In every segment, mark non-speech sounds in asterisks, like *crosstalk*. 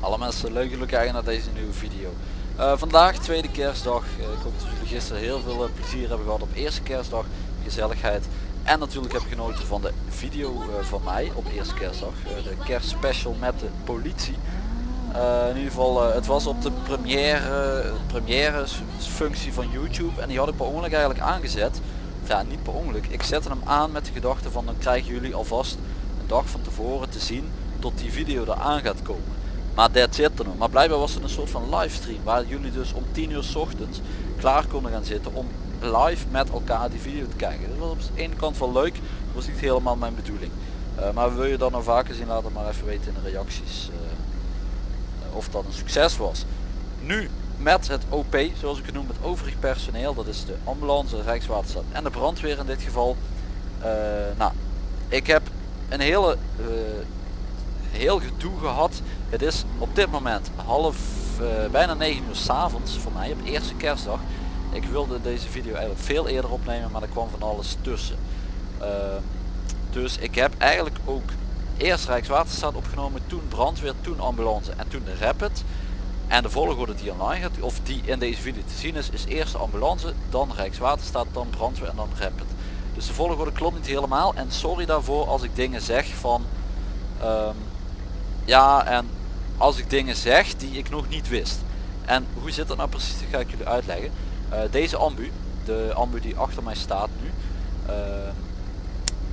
Alle mensen, leuk jullie kijken naar deze nieuwe video. Eh, vandaag tweede kerstdag. Eh, ik hoop dat jullie gisteren heel veel eh, plezier hebben gehad op eerste kerstdag. Gezelligheid. En natuurlijk heb je genoten van de video van mij op eerste kerstdag. De kerstspecial met de politie. Eh, in ieder geval, eh, het was op de première, première functie van YouTube. En die had ik per ongeluk eigenlijk aangezet. Ja, niet per ongeluk. Ik zette hem aan met de gedachte van dan krijgen jullie alvast een dag van tevoren te zien tot die video eraan gaat komen. Maar dat zit er nog. Maar blijkbaar was het een soort van livestream waar jullie dus om 10 uur s ochtends klaar konden gaan zitten om live met elkaar die video te kijken. Dat was op de ene kant wel leuk, dat was niet helemaal mijn bedoeling. Eh, maar wil je dat nou vaker zien, laat het maar even weten in de reacties of dat een succes was. Nu met het OP, zoals ik het noem, het overig personeel, dat is de ambulance, Rijkswaterstaat en de brandweer in dit geval. Eh, nou, ik heb een hele eh, heel gedoe gehad. Het is op dit moment half, eh, bijna 9 uur s avonds voor mij op eerste kerstdag. Ik wilde deze video eigenlijk veel eerder opnemen, maar er kwam van alles tussen. Dus ik heb eigenlijk ook eerst Rijkswaterstaat opgenomen, toen brandweer, toen ambulance en toen de Rapid. En de volgorde die online gaat, of die in deze video te zien is, is eerst ambulance, dan Rijkswaterstaat, dan brandweer en dan Rapid. Dus de volgorde klopt niet helemaal en sorry daarvoor als ik dingen zeg van ehm, ja en als ik dingen zeg die ik nog niet wist. En hoe zit dat nou precies, dat ga ik jullie uitleggen. Eh, deze ambu, de ambu die achter mij staat nu, ehm,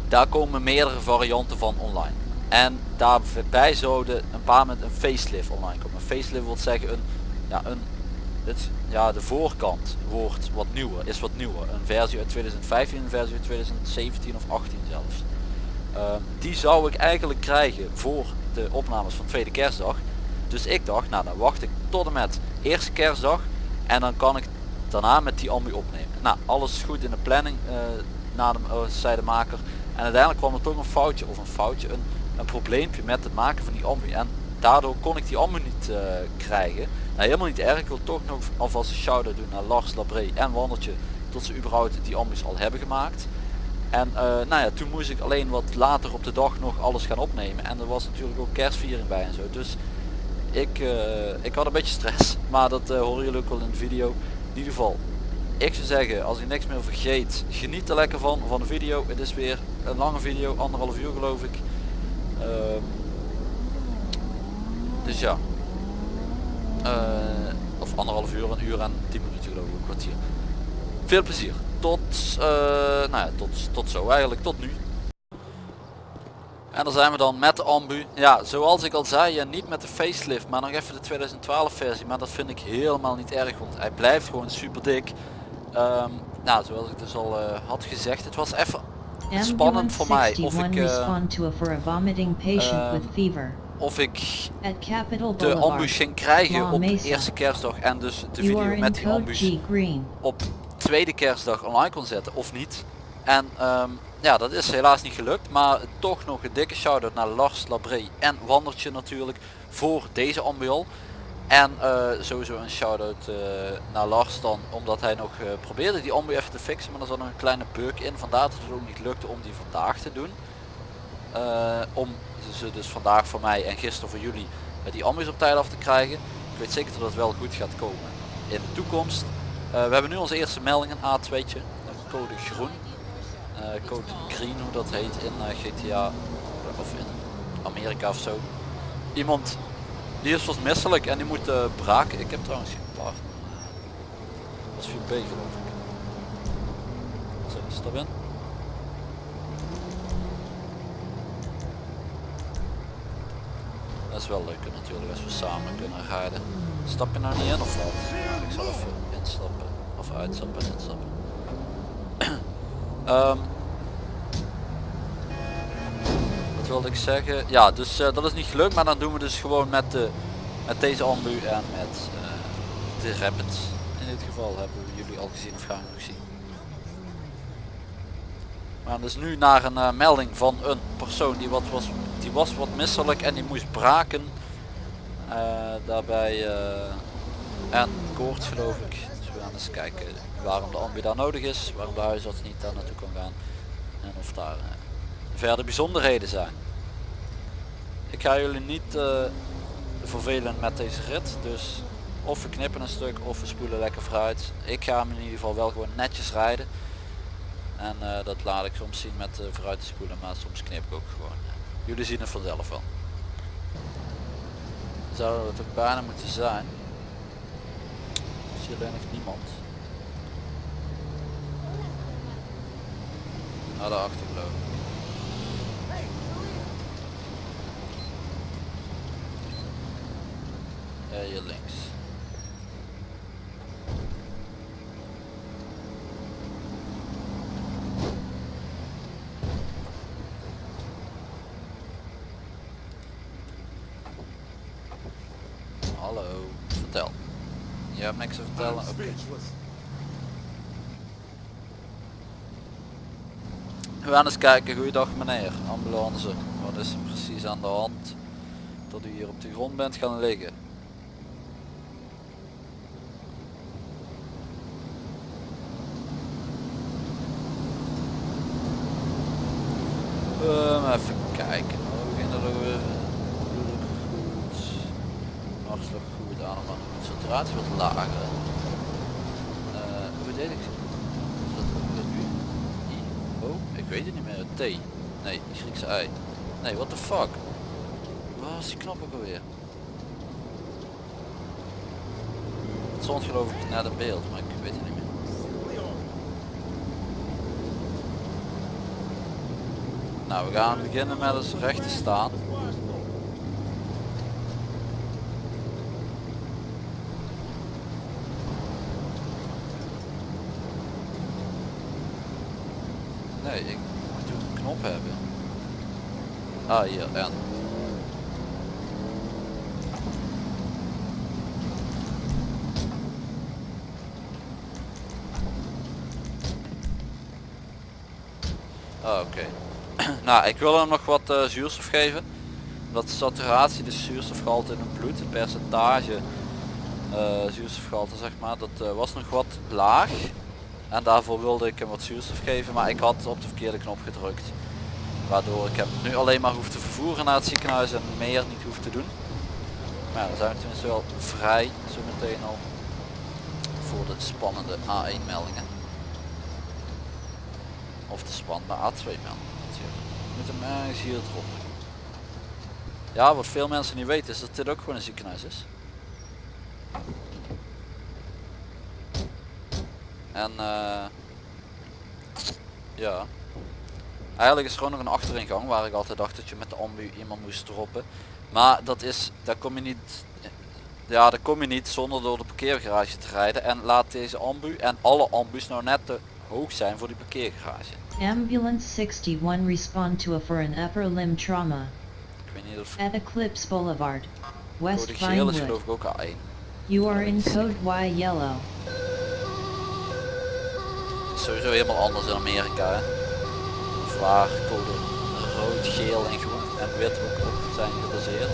daar komen meerdere varianten van online. En daarbij zouden een paar met een facelift online komen. Een facelift wil zeggen een, ja, een, het, ja, de voorkant wordt wat nieuwer, is wat nieuwer. Een versie uit 2015, een versie uit 2017 of 18 zelfs. Ehm, die zou ik eigenlijk krijgen voor de opnames van tweede kerstdag. Dus ik dacht, nou dan wacht ik tot en met eerste kerstdag en dan kan ik daarna met die ambu opnemen. Nou, alles goed in de planning, eh, na de, eh, zei de maker. En uiteindelijk kwam er toch een foutje, of een foutje, een, een probleempje met het maken van die ambu. En daardoor kon ik die ambu niet eh, krijgen. Nou, helemaal niet erg. Ik wil toch nog alvast een shout-out doen naar Lars Labré en Wandeltje. Tot ze überhaupt die ambus al hebben gemaakt. En eh, nou ja, toen moest ik alleen wat later op de dag nog alles gaan opnemen. En er was natuurlijk ook kerstviering bij en zo. Dus ik, eh, ik had een beetje stress. *laughs* Maar dat horen jullie ook wel in de video. In ieder geval, ik zou zeggen, als ik niks meer vergeet, geniet er lekker van, van de video. Het is weer een lange video, anderhalf uur geloof ik. Ehm, dus ja. Eh, of anderhalf uur, een uur en tien minuten geloof ik, een kwartier. Veel plezier. Tot, eh, nou ja, tot, tot zo eigenlijk, tot nu. En dan zijn we dan met de ambu. Ja, zoals ik al zei, ja, niet met de facelift, maar nog even de 2012 versie. Maar dat vind ik helemaal niet erg, want hij blijft gewoon super dik. Ehm, nou, zoals ik dus al eh, had gezegd, het was even spannend voor mij of ik, 61 respond to a for a vomiting patient with fever. of ik de Boulevard. ambu ging krijgen op eerste kerstdag en dus de video met die code ambus G green. op tweede kerstdag online kon zetten of niet. En ehm, ja, dat is helaas niet gelukt. Maar toch nog een dikke shout-out naar Lars Labré en Wandertje natuurlijk voor deze ambiol. En eh, sowieso een shout-out eh, naar Lars dan, omdat hij nog eh, probeerde die ambu even te fixen. Maar er zat nog een kleine bug in. Vandaar dat het ook niet lukte om die vandaag te doen. Om ze dus vandaag voor mij en gisteren voor jullie die ambus op tijd af te krijgen. Ik weet zeker dat het wel goed gaat komen in de toekomst. We hebben nu onze eerste melding, een A2'tje, een code groen. Code green, hoe dat heet in GTA of in Amerika of zo. Iemand die is wat misselijk en die moet eh, braken. Ik heb trouwens geen partner. Dat is 4B geloof ik. Zo, stap in. Dat is wel leuk natuurlijk als we samen kunnen rijden. Stap je nou niet in of wat? Ik zal even instappen. Of uitstappen en instappen. *clears throat* Ehm, wilde ik zeggen? Ja, dus eh, dat is niet gelukt, maar dan doen we dus gewoon met, de, met deze ambu en met eh, de Rapid. In dit geval hebben we jullie al gezien of gaan we nog zien. Maar dus nu naar een eh, melding van een persoon die, wat was, die was wat misselijk en die moest braken. Daarbij en koorts geloof ik. Dus we gaan eens kijken waarom de ambu daar nodig is, waarom de huisarts niet daar naartoe kan gaan en of daar verder bijzonderheden zijn. Ik ga jullie niet uh, vervelen met deze rit, dus of we knippen een stuk of we spoelen lekker vooruit. Ik ga hem in ieder geval wel gewoon netjes rijden. En uh, dat laat ik soms zien met uh, vooruit te spoelen, maar soms knip ik ook gewoon. Jullie zien het vanzelf wel. Zou het ook bijna moeten zijn. Zie alleen niemand. Daarachter geloof hier links. Hallo, vertel. Je hebt niks te vertellen? Oké. We gaan eens kijken, goeiedag meneer, ambulance. Wat is er precies aan de hand dat u hier op de grond bent gaan liggen? Um, even kijken. We beginnen er weer goed. Hartstikke goed aan, maar de saturatie wat lager. Uh, hoe deed ik? Is dat dat nu? I? O? Ik weet het niet meer. T. Nee, Griekse I. Nee, what the fuck? Waar is die knop ook alweer? Het stond geloof ik naar het beeld, maar ik weet het niet meer. Nou, we gaan beginnen met eens recht te staan. Nee, ik moet een knop hebben. Ah, hier, en. Ah, oké. Ik wil hem nog wat uh, zuurstof geven. Dat saturatie, de zuurstofgehalte in het bloed, het percentage uh, zuurstofgehalte zeg maar, dat uh, was nog wat laag. En daarvoor wilde ik hem wat zuurstof geven, maar ik had op de verkeerde knop gedrukt. Waardoor ik hem nu alleen maar hoef te vervoeren naar het ziekenhuis en meer niet hoef te doen. Maar dan zijn we tenminste wel vrij zo meteen al voor de spannende A1 meldingen. Of de spannende A2 meldingen. Met hem ergens hier erop. Ja, wat veel mensen niet weten is dat dit ook gewoon een ziekenhuis is. En uh, ja, eigenlijk is er gewoon nog een achteringang waar ik altijd dacht dat je met de ambu iemand moest droppen. Maar dat is, daar kom je niet, ja daar kom je niet zonder door de parkeergarage te rijden. En laat deze ambu en alle ambus nou net te hoog zijn voor die parkeergarage. Ambulance 61 respond to a for an upper limb trauma. Ik weet niet of At Eclipse Boulevard, West is Vinewood. geloof ik ook A1. You are in code Y yellow. Sowieso helemaal anders in Amerika hè. Of waar code rood, geel en groen en wit ook op zijn gebaseerd.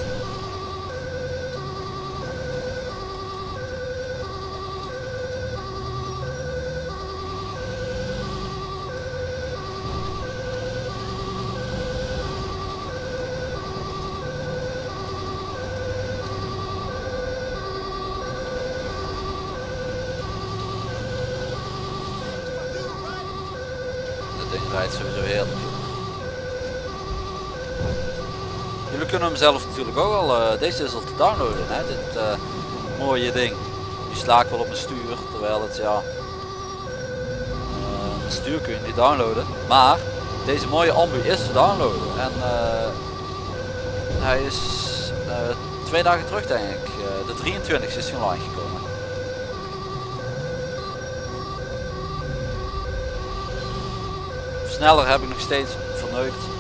Dat ding rijdt sowieso heel Jullie kunnen zelf natuurlijk ook al, eh, deze is al te downloaden hè, dit eh, mooie ding. Die sla ik wel op mijn stuur, terwijl het ja, eh, het stuur kun je niet downloaden. Maar deze mooie ambu is te downloaden en hij is twee dagen terug denk ik, de 23 is hij online gekomen. Sneller heb ik nog steeds verneukt.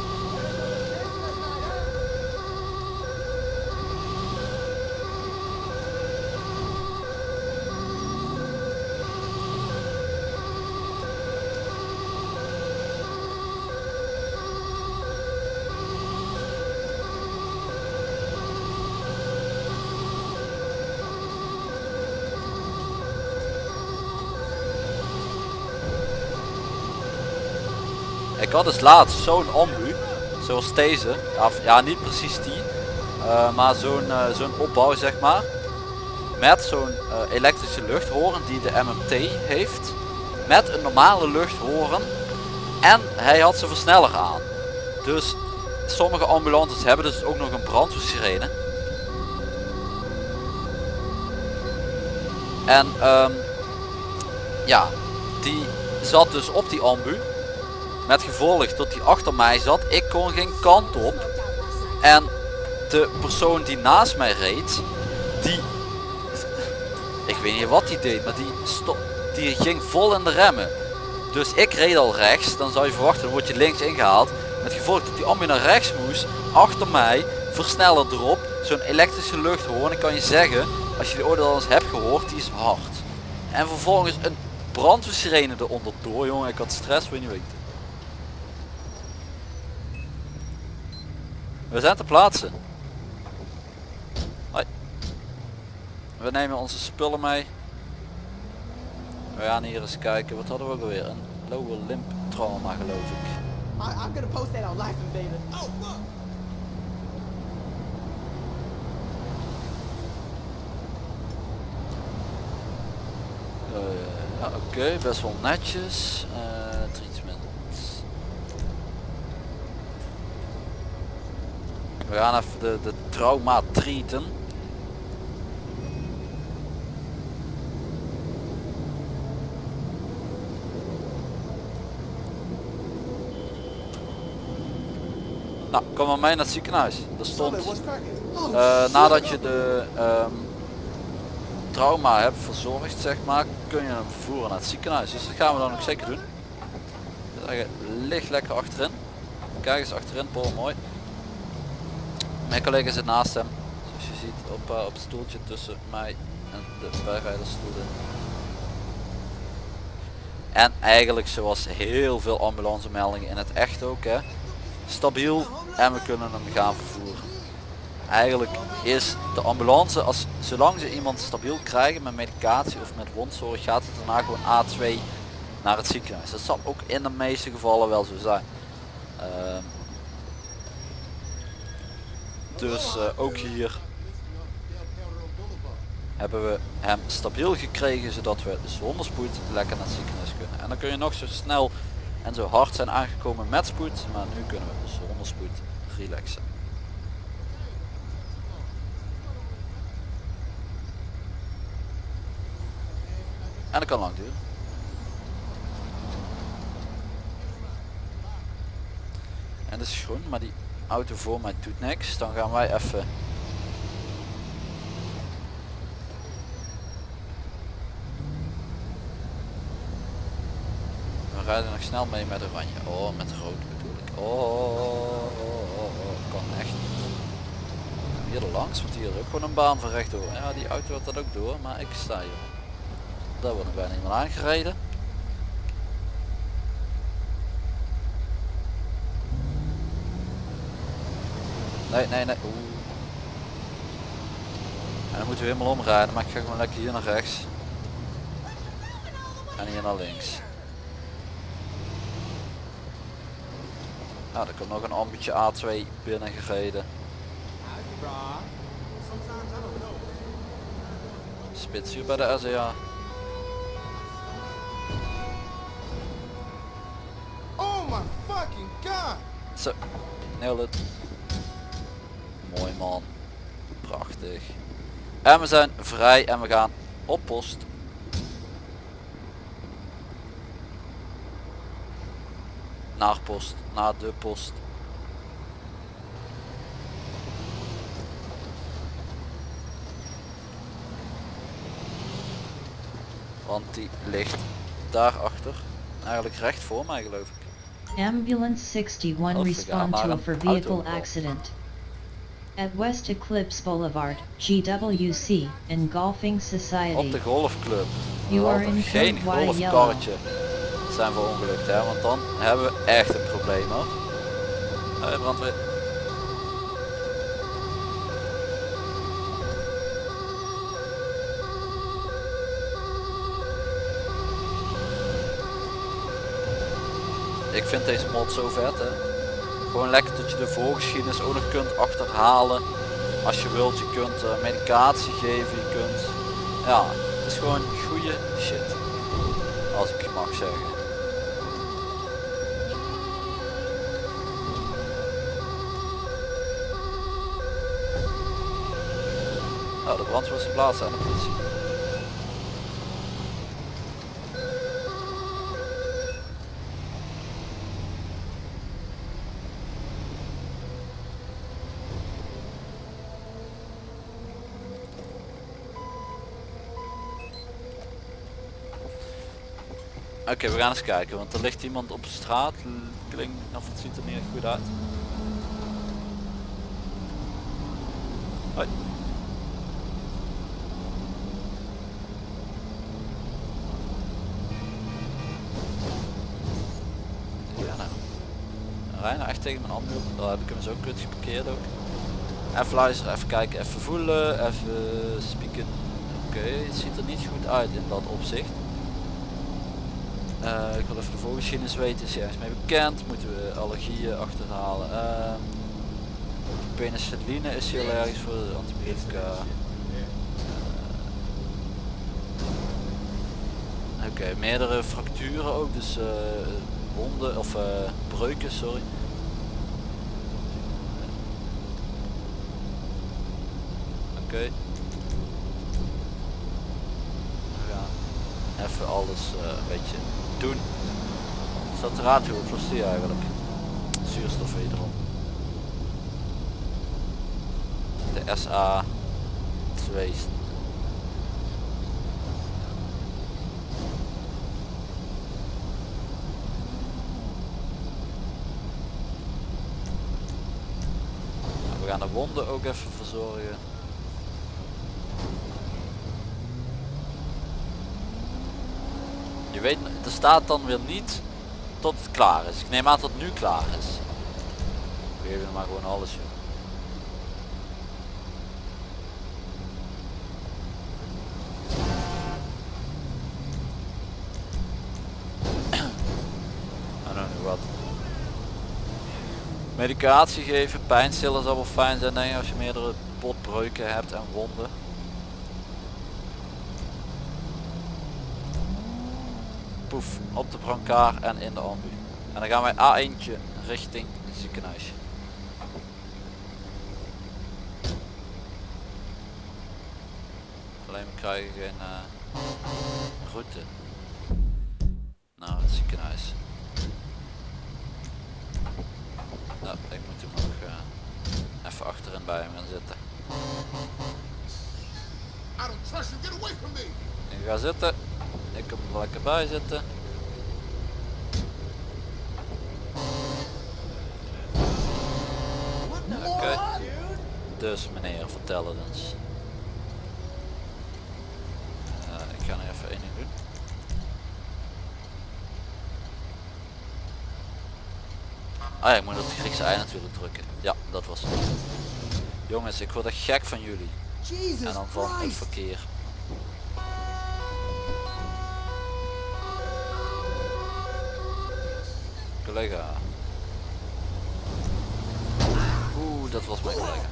Had dus laatst zo'n ambu, zoals deze, ja, ja niet precies die, eh, maar zo'n eh, zo'n opbouw zeg maar, met zo'n eh, elektrische luchthoren die de MMT heeft, met een normale luchthoren en hij had zijn versneller aan. Dus sommige ambulances hebben dus ook nog een brandweersirene. En ehm, ja, die zat dus op die ambu. Met gevolg dat die achter mij zat. Ik kon geen kant op. En de persoon die naast mij reed, die... Ik weet niet wat die deed, maar die, stop, die ging vol in de remmen. Dus ik reed al rechts, dan zou je verwachten, dan word je links ingehaald. Met gevolg dat die ambu naar rechts moest, achter mij, versneller erop, zo'n elektrische luchthoorn. Ik kan je zeggen, als je die ooit al eens hebt gehoord, die is hard. En vervolgens een brandweersirene eronder door, jongen, ik had stress, je niet weten. We zijn te plaatsen. Hoi. We nemen onze spullen mee. We gaan hier eens kijken, wat hadden we ook alweer? Een lower limb trauma geloof ik. I, I'm gonna post that on Life Invader. Oh, look! Eh, ja, Oké, best wel netjes. Eh We gaan even de, de trauma treaten. Nou, kom maar mee naar het ziekenhuis. Er stond? Oh, eh, nadat je de ehm, trauma hebt verzorgd, zeg maar, kun je hem vervoeren naar het ziekenhuis. Dus dat gaan we dan ook zeker doen. Ligt lekker achterin. Kijk eens achterin, Paul, mooi. Mijn collega zit naast hem. Zoals je ziet op, eh, op het stoeltje tussen mij en de bijrijdersstoel in. En eigenlijk zoals heel veel ambulance meldingen in het echt ook hè. Stabiel en we kunnen hem gaan vervoeren. Eigenlijk is de ambulance, als, zolang ze iemand stabiel krijgen met medicatie of met wondzorg, gaat het daarna gewoon A2 naar het ziekenhuis. Dat zal ook in de meeste gevallen wel zo zijn. Ehm, dus eh, ook hier hebben we hem stabiel gekregen zodat we zonder spoed lekker naar het ziekenhuis kunnen. En dan kun je nog zo snel en zo hard zijn aangekomen met spoed, maar nu kunnen we zonder spoed relaxen. En dat kan lang duren. En dat is groen, maar die auto voor mij doet niks. Dan gaan wij even We rijden nog snel mee met oranje. Oh, met rood bedoel ik. Oh, oh, oh, oh, kan echt niet. Hier er langs, want hier is ook gewoon een baan van rechtdoor. Ja, die auto had dat ook door, maar ik sta hier. Daar wordt er bijna iemand aangereden. Nee, nee, nee. Oeh. En dan moeten we helemaal omrijden, maar ik ga gewoon lekker hier naar rechts. En hier naar links. Nou, er komt nog een ambutje A2 binnen gereden. Spits hier bij de SEA. Oh my fucking god! Zo, nailed it. Mooi man. Prachtig. En we zijn vrij en we gaan op post. Naar post, naar de post. Want die ligt daarachter. Eigenlijk recht voor mij geloof ik. Ambulance 61 Oh, respond to a for vehicle accident. At West Eclipse Boulevard, GWC, Engulfing Op Society. de golfclub. You are we in geen golfkarretje zijn verongelukt hè, want dan hebben we echt een probleem hoor. Hey, brandweer. ik vind deze mod zo vet hè. Gewoon lekker dat je de voorgeschiedenis ook nog kunt achterhalen. Als je wilt, je kunt eh, medicatie geven, je kunt... Ja, het is gewoon goede shit. Als ik mag zeggen. Nou, de brand was plaatsen aan de politie. Oké, we gaan eens kijken, want er ligt iemand op straat. Klinkt of het ziet er niet echt goed uit. Hoi. Ja nou. Echt tegen mijn hand op. Daar heb ik hem zo kut geparkeerd ook. Even luisteren, even kijken, even voelen, even spieken. Oké, het ziet er niet goed uit in dat opzicht. Eh, ik wil even de voorgeschiedenis weten, is ergens mee bekend, moeten we allergieën achterhalen. Ehm penicilline is heel erg voor de antibiotica. Eh, Oké, meerdere fracturen ook, dus wonden of eh, breuken, sorry. Oké. Gaan even alles een beetje doen. Die eigenlijk? Zuurstof wederom. De SA 2 We gaan de wonden ook even verzorgen. Je weet, er staat dan weer niet tot het klaar is. Ik neem aan dat het nu klaar is. We geven maar gewoon alles joh. Know wat. Medicatie geven, pijnstiller zal wel fijn zijn denk ik als je meerdere botbreuken hebt en wonden. Op de brancard en in de ambu. En dan gaan wij A1 richting het ziekenhuisje. Alleen we krijgen geen eh, route. Nou, het ziekenhuis. Nou, ik moet hem nog eh, even achterin bij hem gaan zitten. Ik ga zitten. Ik kom er lekker bij zitten. Oké. Dus meneer, vertel het eens. Eh, ik ga nog even één ding doen. Ah ja, ik moet op het Griekse ei natuurlijk drukken. Ja, dat was het. Jongens, ik word gek van jullie. En dan van het verkeer. Oeh, dat was mijn collega.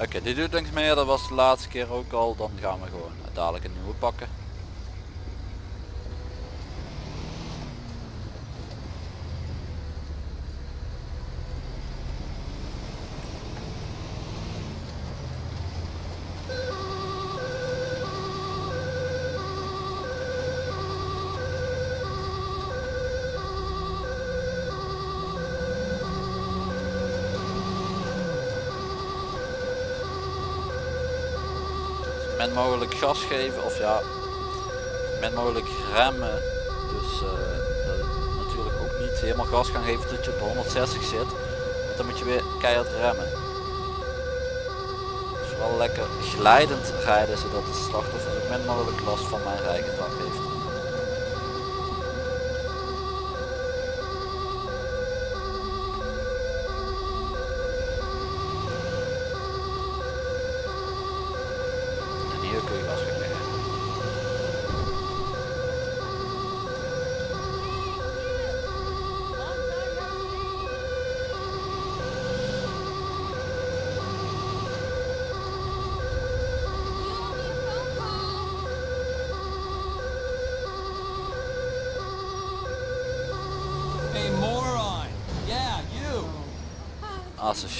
Oké, dit doet niks meer, dat was de laatste keer ook al. Dan gaan we gewoon dadelijk een nieuwe pakken. Min mogelijk gas geven of ja min mogelijk remmen. Dus eh, natuurlijk ook niet helemaal gas gaan geven tot je op 160 zit want dan moet je weer keihard remmen. Dus vooral lekker glijdend rijden zodat het slachtoffer zo min mogelijk last van mijn rijgedrag heeft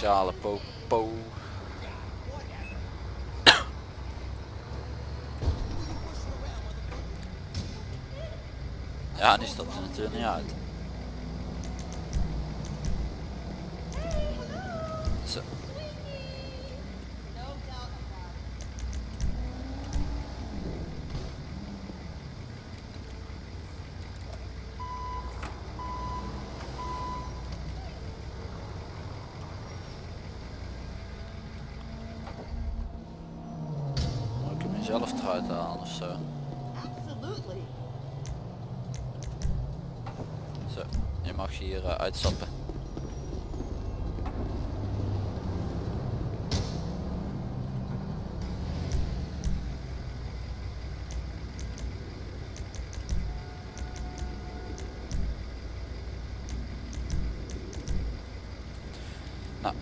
asociale popo. Ja, nu stapt er natuurlijk niet uit.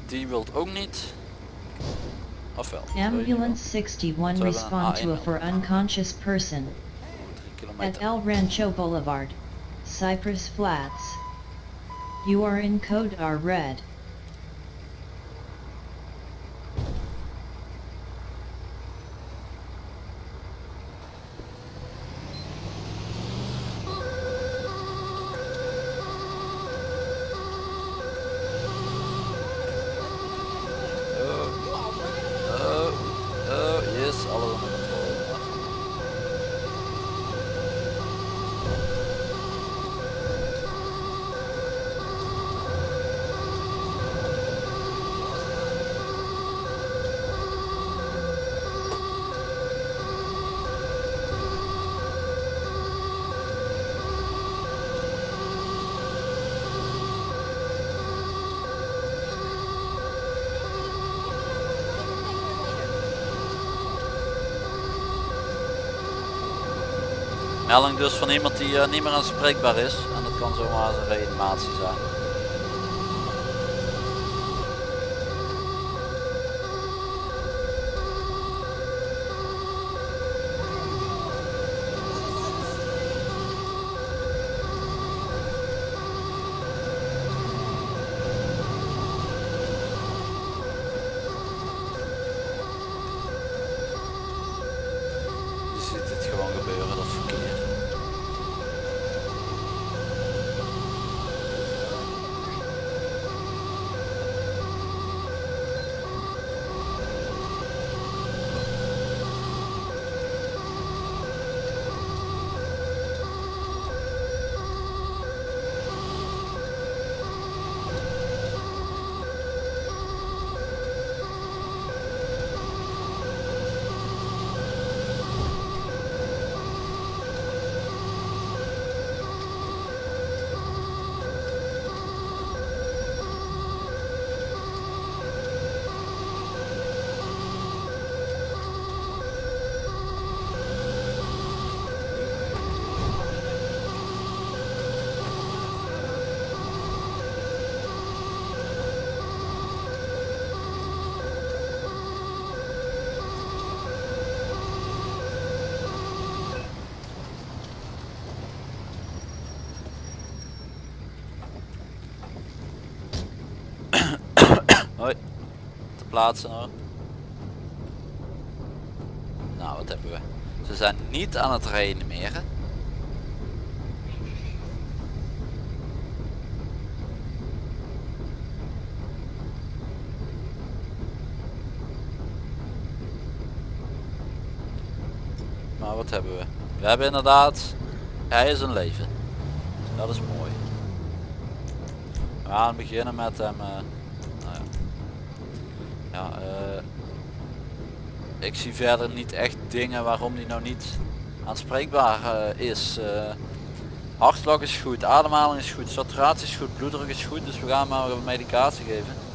Die wilt ook niet. Of wel? Wil je die wel? Ambulance 61 Zo hebben we een respond to a for unconscious person oh, at. El Rancho Boulevard, Cypress Flats. You are in code R red. Melding dus van iemand die eh, niet meer aanspreekbaar is. En dat kan zomaar een reanimatie zijn. Je ziet het gewoon gebeuren, dat verkeer. Hoi. Te Nou, wat hebben we? Ze zijn niet aan het reanimeren. Maar wat hebben we? We hebben inderdaad, hij is een leven. Dat is mooi. We gaan beginnen met hem. eh. Eh, ik zie verder niet echt dingen waarom die nou niet aanspreekbaar eh, is. Eh, hartslag is goed, ademhaling is goed, saturatie is goed, bloeddruk is goed, dus we gaan maar medicatie geven.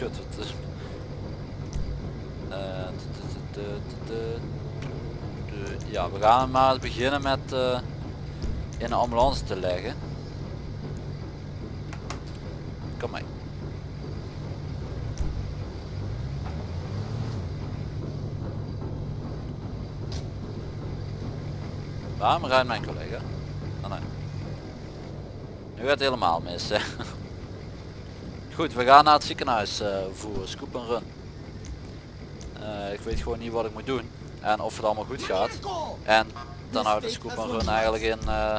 Het. Eh, Ja, we gaan maar beginnen met eh, in een ambulance te leggen. Kom mee. Waarom rijdt mijn collega? Oh nee. Nu gaat helemaal mis. Hè? Goed, we gaan naar het ziekenhuis eh, voor scoop en run. Eh, ik weet gewoon niet wat ik moet doen. En of het allemaal goed gaat. En dan houdt de scoop en run eigenlijk in eh,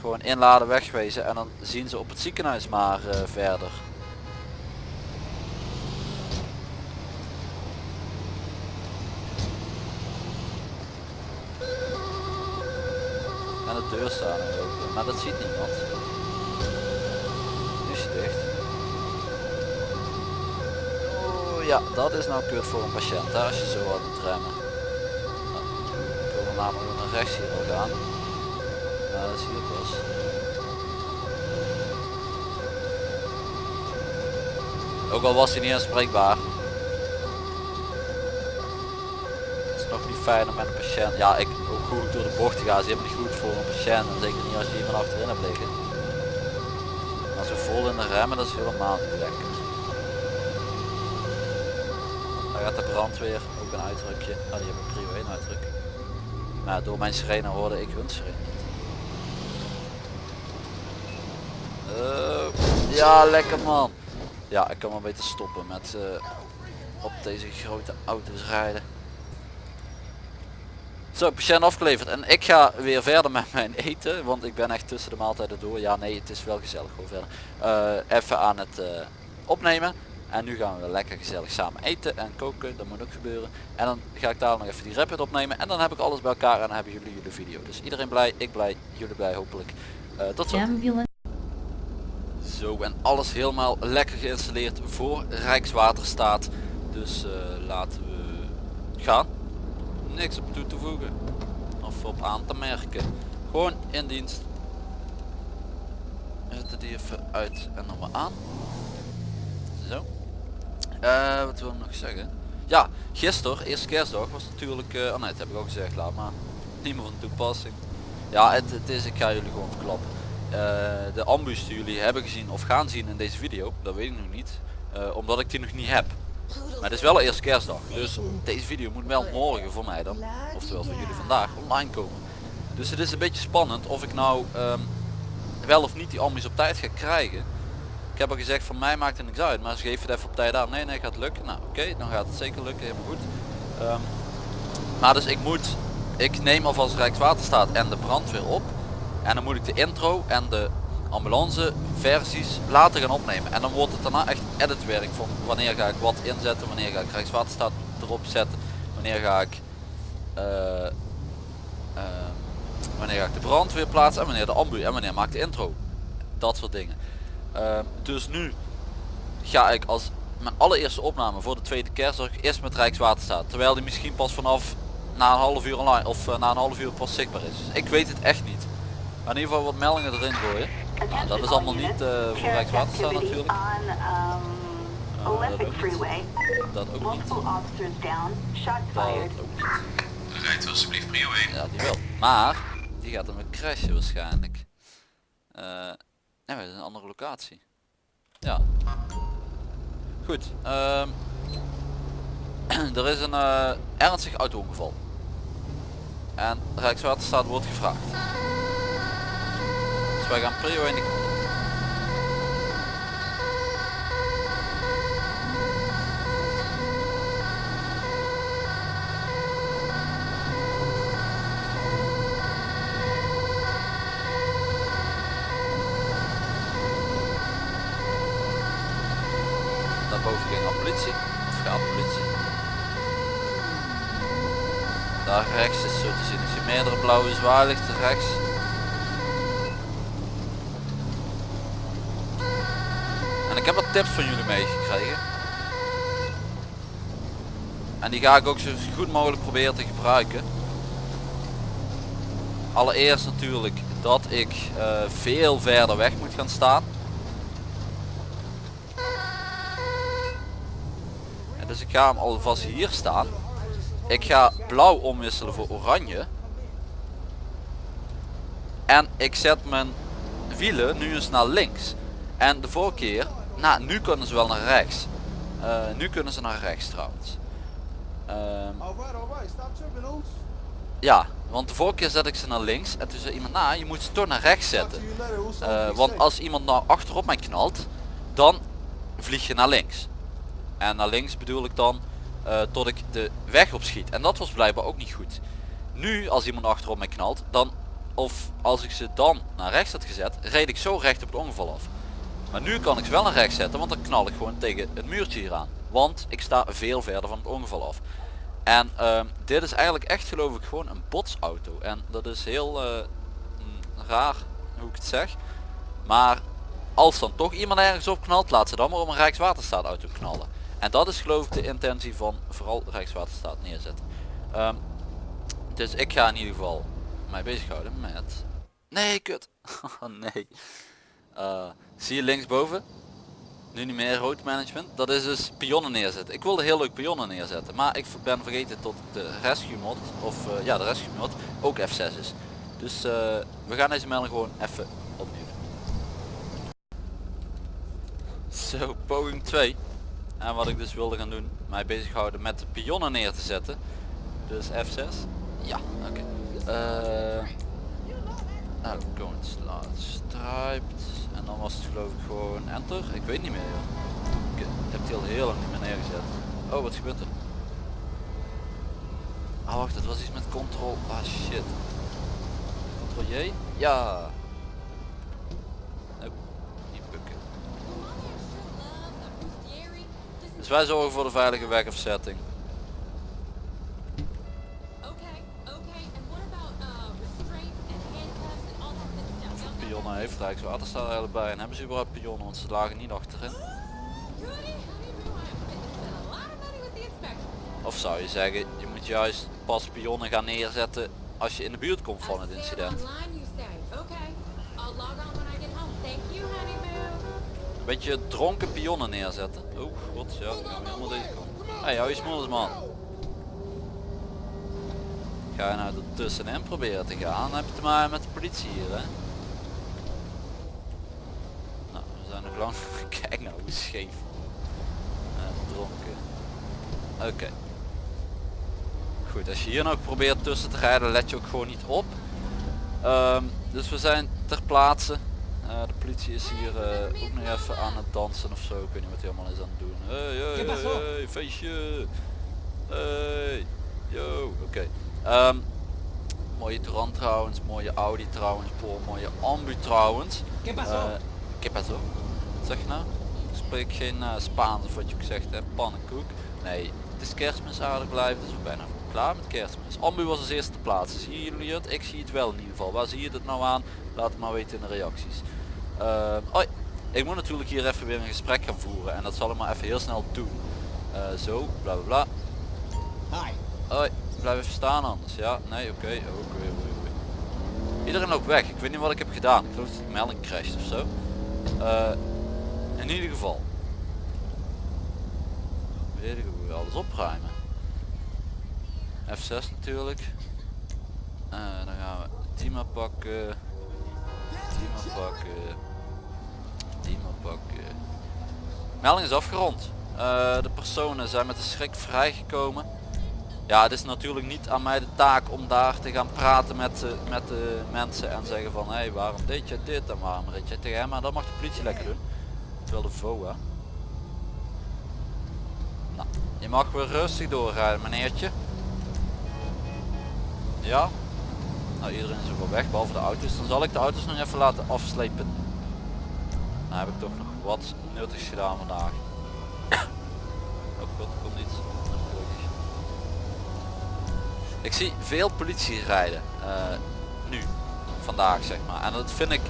gewoon inladen wegwezen en dan zien ze op het ziekenhuis maar verder. En de deur er ook, maar dat ziet niemand. Nu is hij dicht. Oh ja, dat is nou kut voor een patiënt hè, als je zo hard moet remmen. Nou, ik wil namelijk naar rechts hier wel gaan. Dat zie ik pas. Ook al was hij niet aanspreekbaar. Het is nog niet fijn om met een patiënt. Ja, ik ook goed door de bocht te gaan. Is helemaal niet goed voor een patiënt. Zeker niet als je iemand achterin hebt liggen. Maar zo vol in de remmen, dat is helemaal niet lekker. Daar gaat de brandweer ook een uitdrukje. Nou, die hebben prio 1 uitdruk. Maar door mijn sirene hoorde ik hun sirene. Eh, ja, lekker man. Ja, ik kan wel beter stoppen met eh, op deze grote auto's rijden. Zo, patiënt afgeleverd. En ik ga weer verder met mijn eten. Want ik ben echt tussen de maaltijden door. Ja, nee, het is wel gezellig. Gewoon verder. Eh, even aan het opnemen. En nu gaan we lekker gezellig samen eten en koken. Dat moet ook gebeuren. En dan ga ik daar nog even die rapid opnemen. En dan heb ik alles bij elkaar en dan hebben jullie jullie video. Dus iedereen blij, ik blij, jullie blij hopelijk. Eh, tot zo. Zo en alles helemaal lekker geïnstalleerd voor Rijkswaterstaat. Dus eh, laten we gaan. Niks op toe te voegen. Of op aan te merken. Gewoon in dienst. We zetten die even uit en dan weer aan. Eh, wat wil ik nog zeggen? Ja, gisteren, eerste kerstdag, was natuurlijk... eh oh nee, dat heb ik al gezegd, laat maar. Niet meer van toepassing. Ja, het, het is, ik ga jullie gewoon verklappen. Eh, de ambus die jullie hebben gezien of gaan zien in deze video, dat weet ik nog niet. omdat ik die nog niet heb. Maar het is wel eerste kerstdag. Dus deze video moet wel morgen voor mij dan, oftewel voor jullie vandaag, online komen. Dus het is een beetje spannend of ik nou ehm, wel of niet die ambus op tijd ga krijgen. Ik heb al gezegd van mij maakt het niks uit, maar ze geven het even op tijd aan. Nee, nee, gaat lukken. Nou oké, dan gaat het zeker lukken, helemaal goed. Ehm, maar dus ik moet, ik neem alvast Rijkswaterstaat en de brandweer op. En dan moet ik de intro en de ambulance versies later gaan opnemen. En dan wordt het daarna echt editwerk van wanneer ga ik wat inzetten, wanneer ga ik Rijkswaterstaat erop zetten, wanneer ga ik eh, eh, wanneer ga ik de brandweer plaatsen en wanneer de ambu en wanneer maak de intro. Dat soort dingen. Eh, dus nu ga ik als mijn allereerste opname voor de tweede kerstdag eerst met Rijkswaterstaat. Terwijl die misschien pas vanaf na een half uur online of eh, na een half uur pas zichtbaar is. Dus ik weet het echt niet. Maar in ieder geval wat meldingen erin gooien. Nou, dat is allemaal niet eh, voor Rijkswaterstaat natuurlijk. um, Uh, dat ook niet. Dat ook niet. Dat ook niet. Rijdt alsjeblieft prio 1. Ja, die wel. Maar die gaat dan weer crashen waarschijnlijk. Nee, dat is een andere locatie. Ja. Goed. ehm, *clears throat* er is een eh, ernstig auto-ongeval. En Rijkswaterstaat wordt gevraagd. Dus wij gaan prio in de... Daarboven ging al politie. Of gaat politie. Daar rechts is zo te zien. Als je blauwe zwaailichten rechts. En ik heb wat tips van jullie meegekregen. En die ga ik ook zo goed mogelijk proberen te gebruiken. Allereerst natuurlijk dat ik eh, veel verder weg moet gaan staan. Dus ik ga hem alvast hier staan. Ik ga blauw omwisselen voor oranje. En ik zet mijn wielen nu eens naar links. En de vorige keer, nou nu kunnen ze wel naar rechts. Eh, nu kunnen ze naar rechts trouwens. Ehm, tripping, Oos. ja, want de vorige keer zet ik ze naar links en toen zei iemand, nou je moet ze toch naar rechts zetten. Eh, want als iemand nou achterop mij knalt, dan vlieg je naar links. En naar links bedoel ik dan eh, tot ik de weg opschiet. En dat was blijkbaar ook niet goed. Nu als iemand achterop mij knalt, dan of als ik ze dan naar rechts had gezet, reed ik zo recht op het ongeval af. Maar nu kan ik ze wel naar rechts zetten, want dan knal ik gewoon tegen het muurtje hier aan. Want ik sta veel verder van het ongeval af. En ehm, dit is eigenlijk echt geloof ik gewoon een botsauto. En dat is heel eh, mm, raar hoe ik het zeg. Maar als dan toch iemand ergens op knalt, laat ze dan maar op een Rijkswaterstaat auto knallen. En dat is geloof ik de intentie van vooral Rijkswaterstaat neerzetten. Ehm, dus ik ga in ieder geval mij bezighouden met... Nee, kut. *laughs* Oh nee. Eh, zie je linksboven? Nu niet meer road management. Dat is dus pionnen neerzetten. Ik wilde heel leuk pionnen neerzetten. Maar ik ben vergeten tot de rescue mod. Of eh, ja, de rescue mod ook F6 is. Dus eh, we gaan deze melding gewoon even opnieuw. Zo, poging 2. En wat ik dus wilde gaan doen, mij bezighouden met de pionnen neer te zetten. Dus F6. Ja, oké. Eh nou, going striped. En dan was het geloof ik gewoon enter. Ik weet niet meer joh. Ik heb die al heel lang niet meer neergezet. Oh, wat gebeurt er? Ah wacht, het was iets met control. Ah shit. Ctrl J? Ja. Oh, niet bukken. Dus wij zorgen voor de veilige wegafzetting. Heeft Rijkswaterstaat er eigenlijk bij? En hebben ze überhaupt pionnen? Want ze lagen niet achterin. Of zou je zeggen, je moet juist pas pionnen gaan neerzetten als je in de buurt komt van het incident. Een beetje dronken pionnen neerzetten. Oh god, ja, gaan we helemaal deze kant. Hé, hey, hou je smoels man. Ga je nou er tussenin proberen te gaan, dan heb je te maken met de politie hier hè. Nou, we zijn nog lang. *laughs* Kijk nou hoe scheef. En dronken. Oké. Goed, als je hier nog probeert tussen te rijden, let je ook gewoon niet op. Ehm, dus we zijn ter plaatse. Eh, de politie is hier eh, ook nog even aan het dansen of zo. Ik weet niet wat hij allemaal is aan het doen. Hey, hey, hey, feestje. Hey, yo, oké. Ehm, mooie Touran trouwens, mooie Audi trouwens, mooie Ambu trouwens. Eh, ¿Qué pasó? Zeg nou? Ik spreek geen eh, Spaans of wat je ook zegt, hè? pannenkoek. Nee, het is kerstmis aardig blijven, dus we zijn bijna klaar met kerstmis. Ambu was als eerste te plaatsen. Zien jullie het? Ik zie het wel in ieder geval. Waar zie je het nou aan? Laat het maar weten in de reacties. Oh, ik moet natuurlijk hier even weer een gesprek gaan voeren en dat zal ik maar even heel snel doen. Eh, zo, bla bla bla. Hi. Hoi, blijf even staan anders. Ja, nee, oké. Oké, oké, oké. Iedereen loopt weg. Ik weet niet wat ik heb gedaan. Ik geloof dat de melding crasht of zo. Eh, in ieder geval. Weet ik hoe we alles opruimen. F6 natuurlijk. Eh, dan gaan we maar pakken. Maar pakken. Maar pakken. Melding is afgerond. Eh, de personen zijn met de schrik vrijgekomen. Ja, het is natuurlijk niet aan mij de taak om daar te gaan praten met, de- met de mensen en zeggen van hé, hey, waarom deed je dit en waarom reed je tegen hem, maar dat mag de politie lekker doen. Terwijl de VOA. Nou, je mag weer rustig doorrijden meneertje. Ja. Nou, iedereen is wel weg, behalve de auto's. Dan zal ik de auto's nog even laten afslepen. Dan heb ik toch nog wat nuttigs gedaan vandaag. Oh god, komt iets. Ik zie veel politie rijden. eh, nu. Vandaag zeg maar. En dat vind ik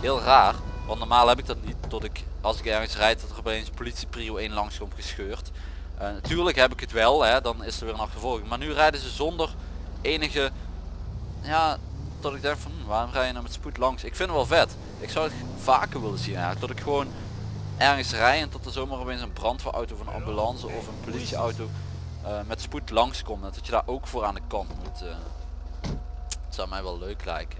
heel raar. Want normaal heb ik dat niet. Tot ik als ik ergens rijd dat er opeens politie prio 1 langs komt gescheurd. Eh, natuurlijk heb ik het wel. Hè, dan is er weer een achtervolging. Maar nu rijden ze zonder enige... Ja, dat ik denk van hm, waarom rij je nou met spoed langs? Ik vind het wel vet. Ik zou het vaker willen zien eigenlijk. Dat ik gewoon ergens rij en tot er zomaar opeens een brandweerauto of een ambulance of een politieauto eh, met spoed langskomt. En dat je daar ook voor aan de kant moet. eh. Het zou mij wel leuk lijken.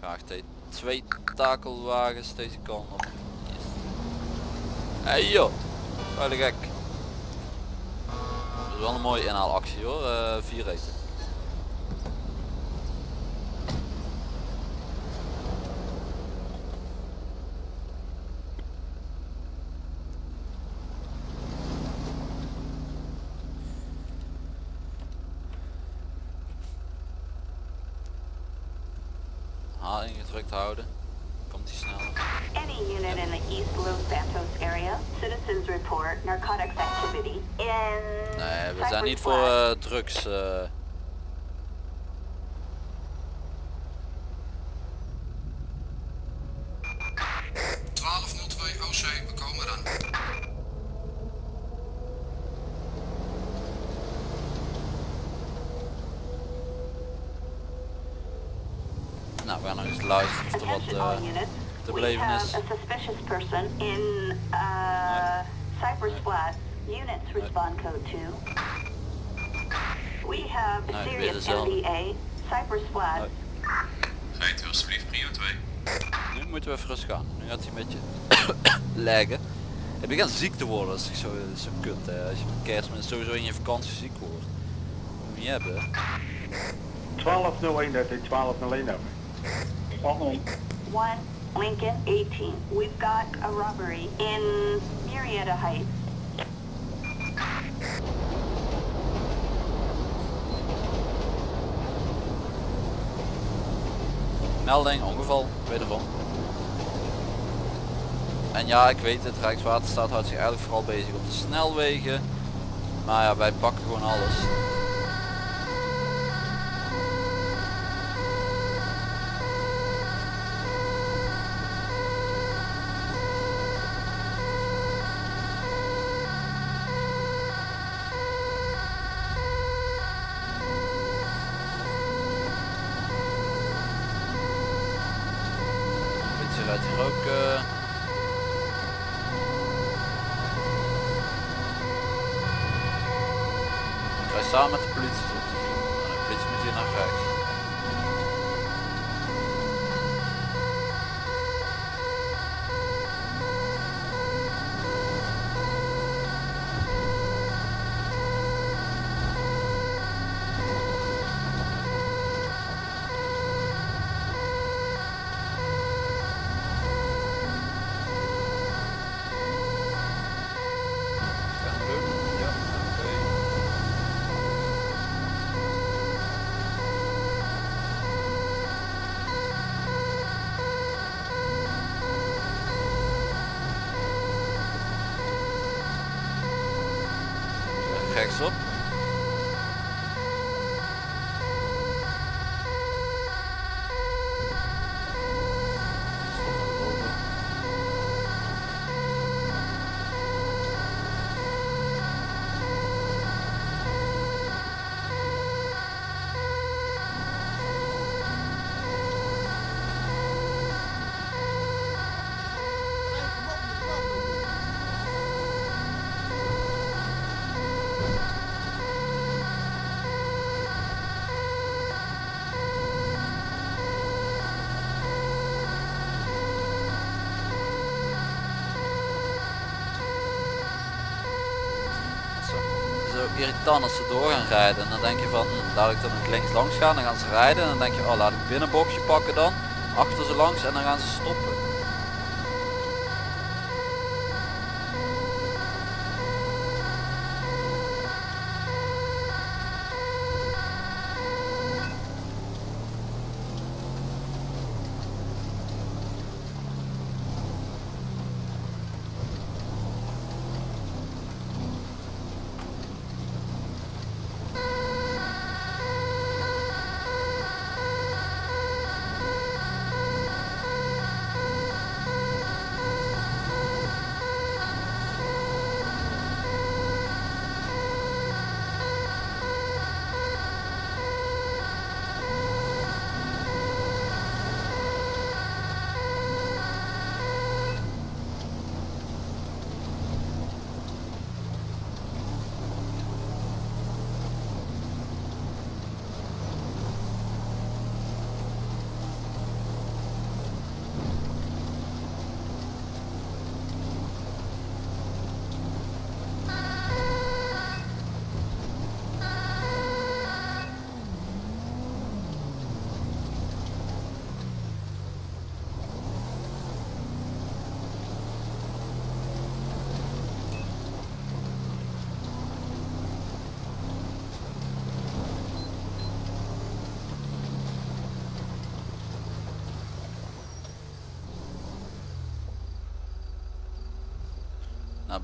Wacht hé. Twee takelwagens deze kant op. Hey joh, wat gek. Dat is wel een mooie inhaalactie hoor, eh vier. H ingedrukt houden. Komt die sneller. Any unit in the East Los Santos area, citizens report narcotics activity in. Nee, we zijn niet voor eh, drugs. eh. twee OC, we komen dan. Nou, we gaan nog eens luisteren of er wat eh, units. te We beleven have is. a suspicious person in uh, Cypress Flat. Units respond code 2. We have a serious het. MDA. Cypress Flat. Rijdt u alsjeblieft prio 2. Nu moeten we even rustig gaan. Nu gaat hij een beetje *coughs* leggen. Ik begin ziek te worden, dat is zo, zo kut hè. Als je met kerstmis sowieso in je vakantie ziek wordt. Moet je niet hebben. hè. 1201, dat is 1201 over. 1 Lincoln 18. We've got a robbery in Murrieta Heights. Melding, ongeval, wederom. En ja, ik weet het, Rijkswaterstaat houdt zich eigenlijk vooral bezig op de snelwegen. Maar ja, wij pakken gewoon alles. Irritant als ze door gaan rijden. En dan denk je van, hm, laat ik dan links langs gaan. Dan gaan ze rijden. En dan denk je, oh laat ik binnenbochtje pakken dan. Achter ze langs en dan gaan ze stoppen.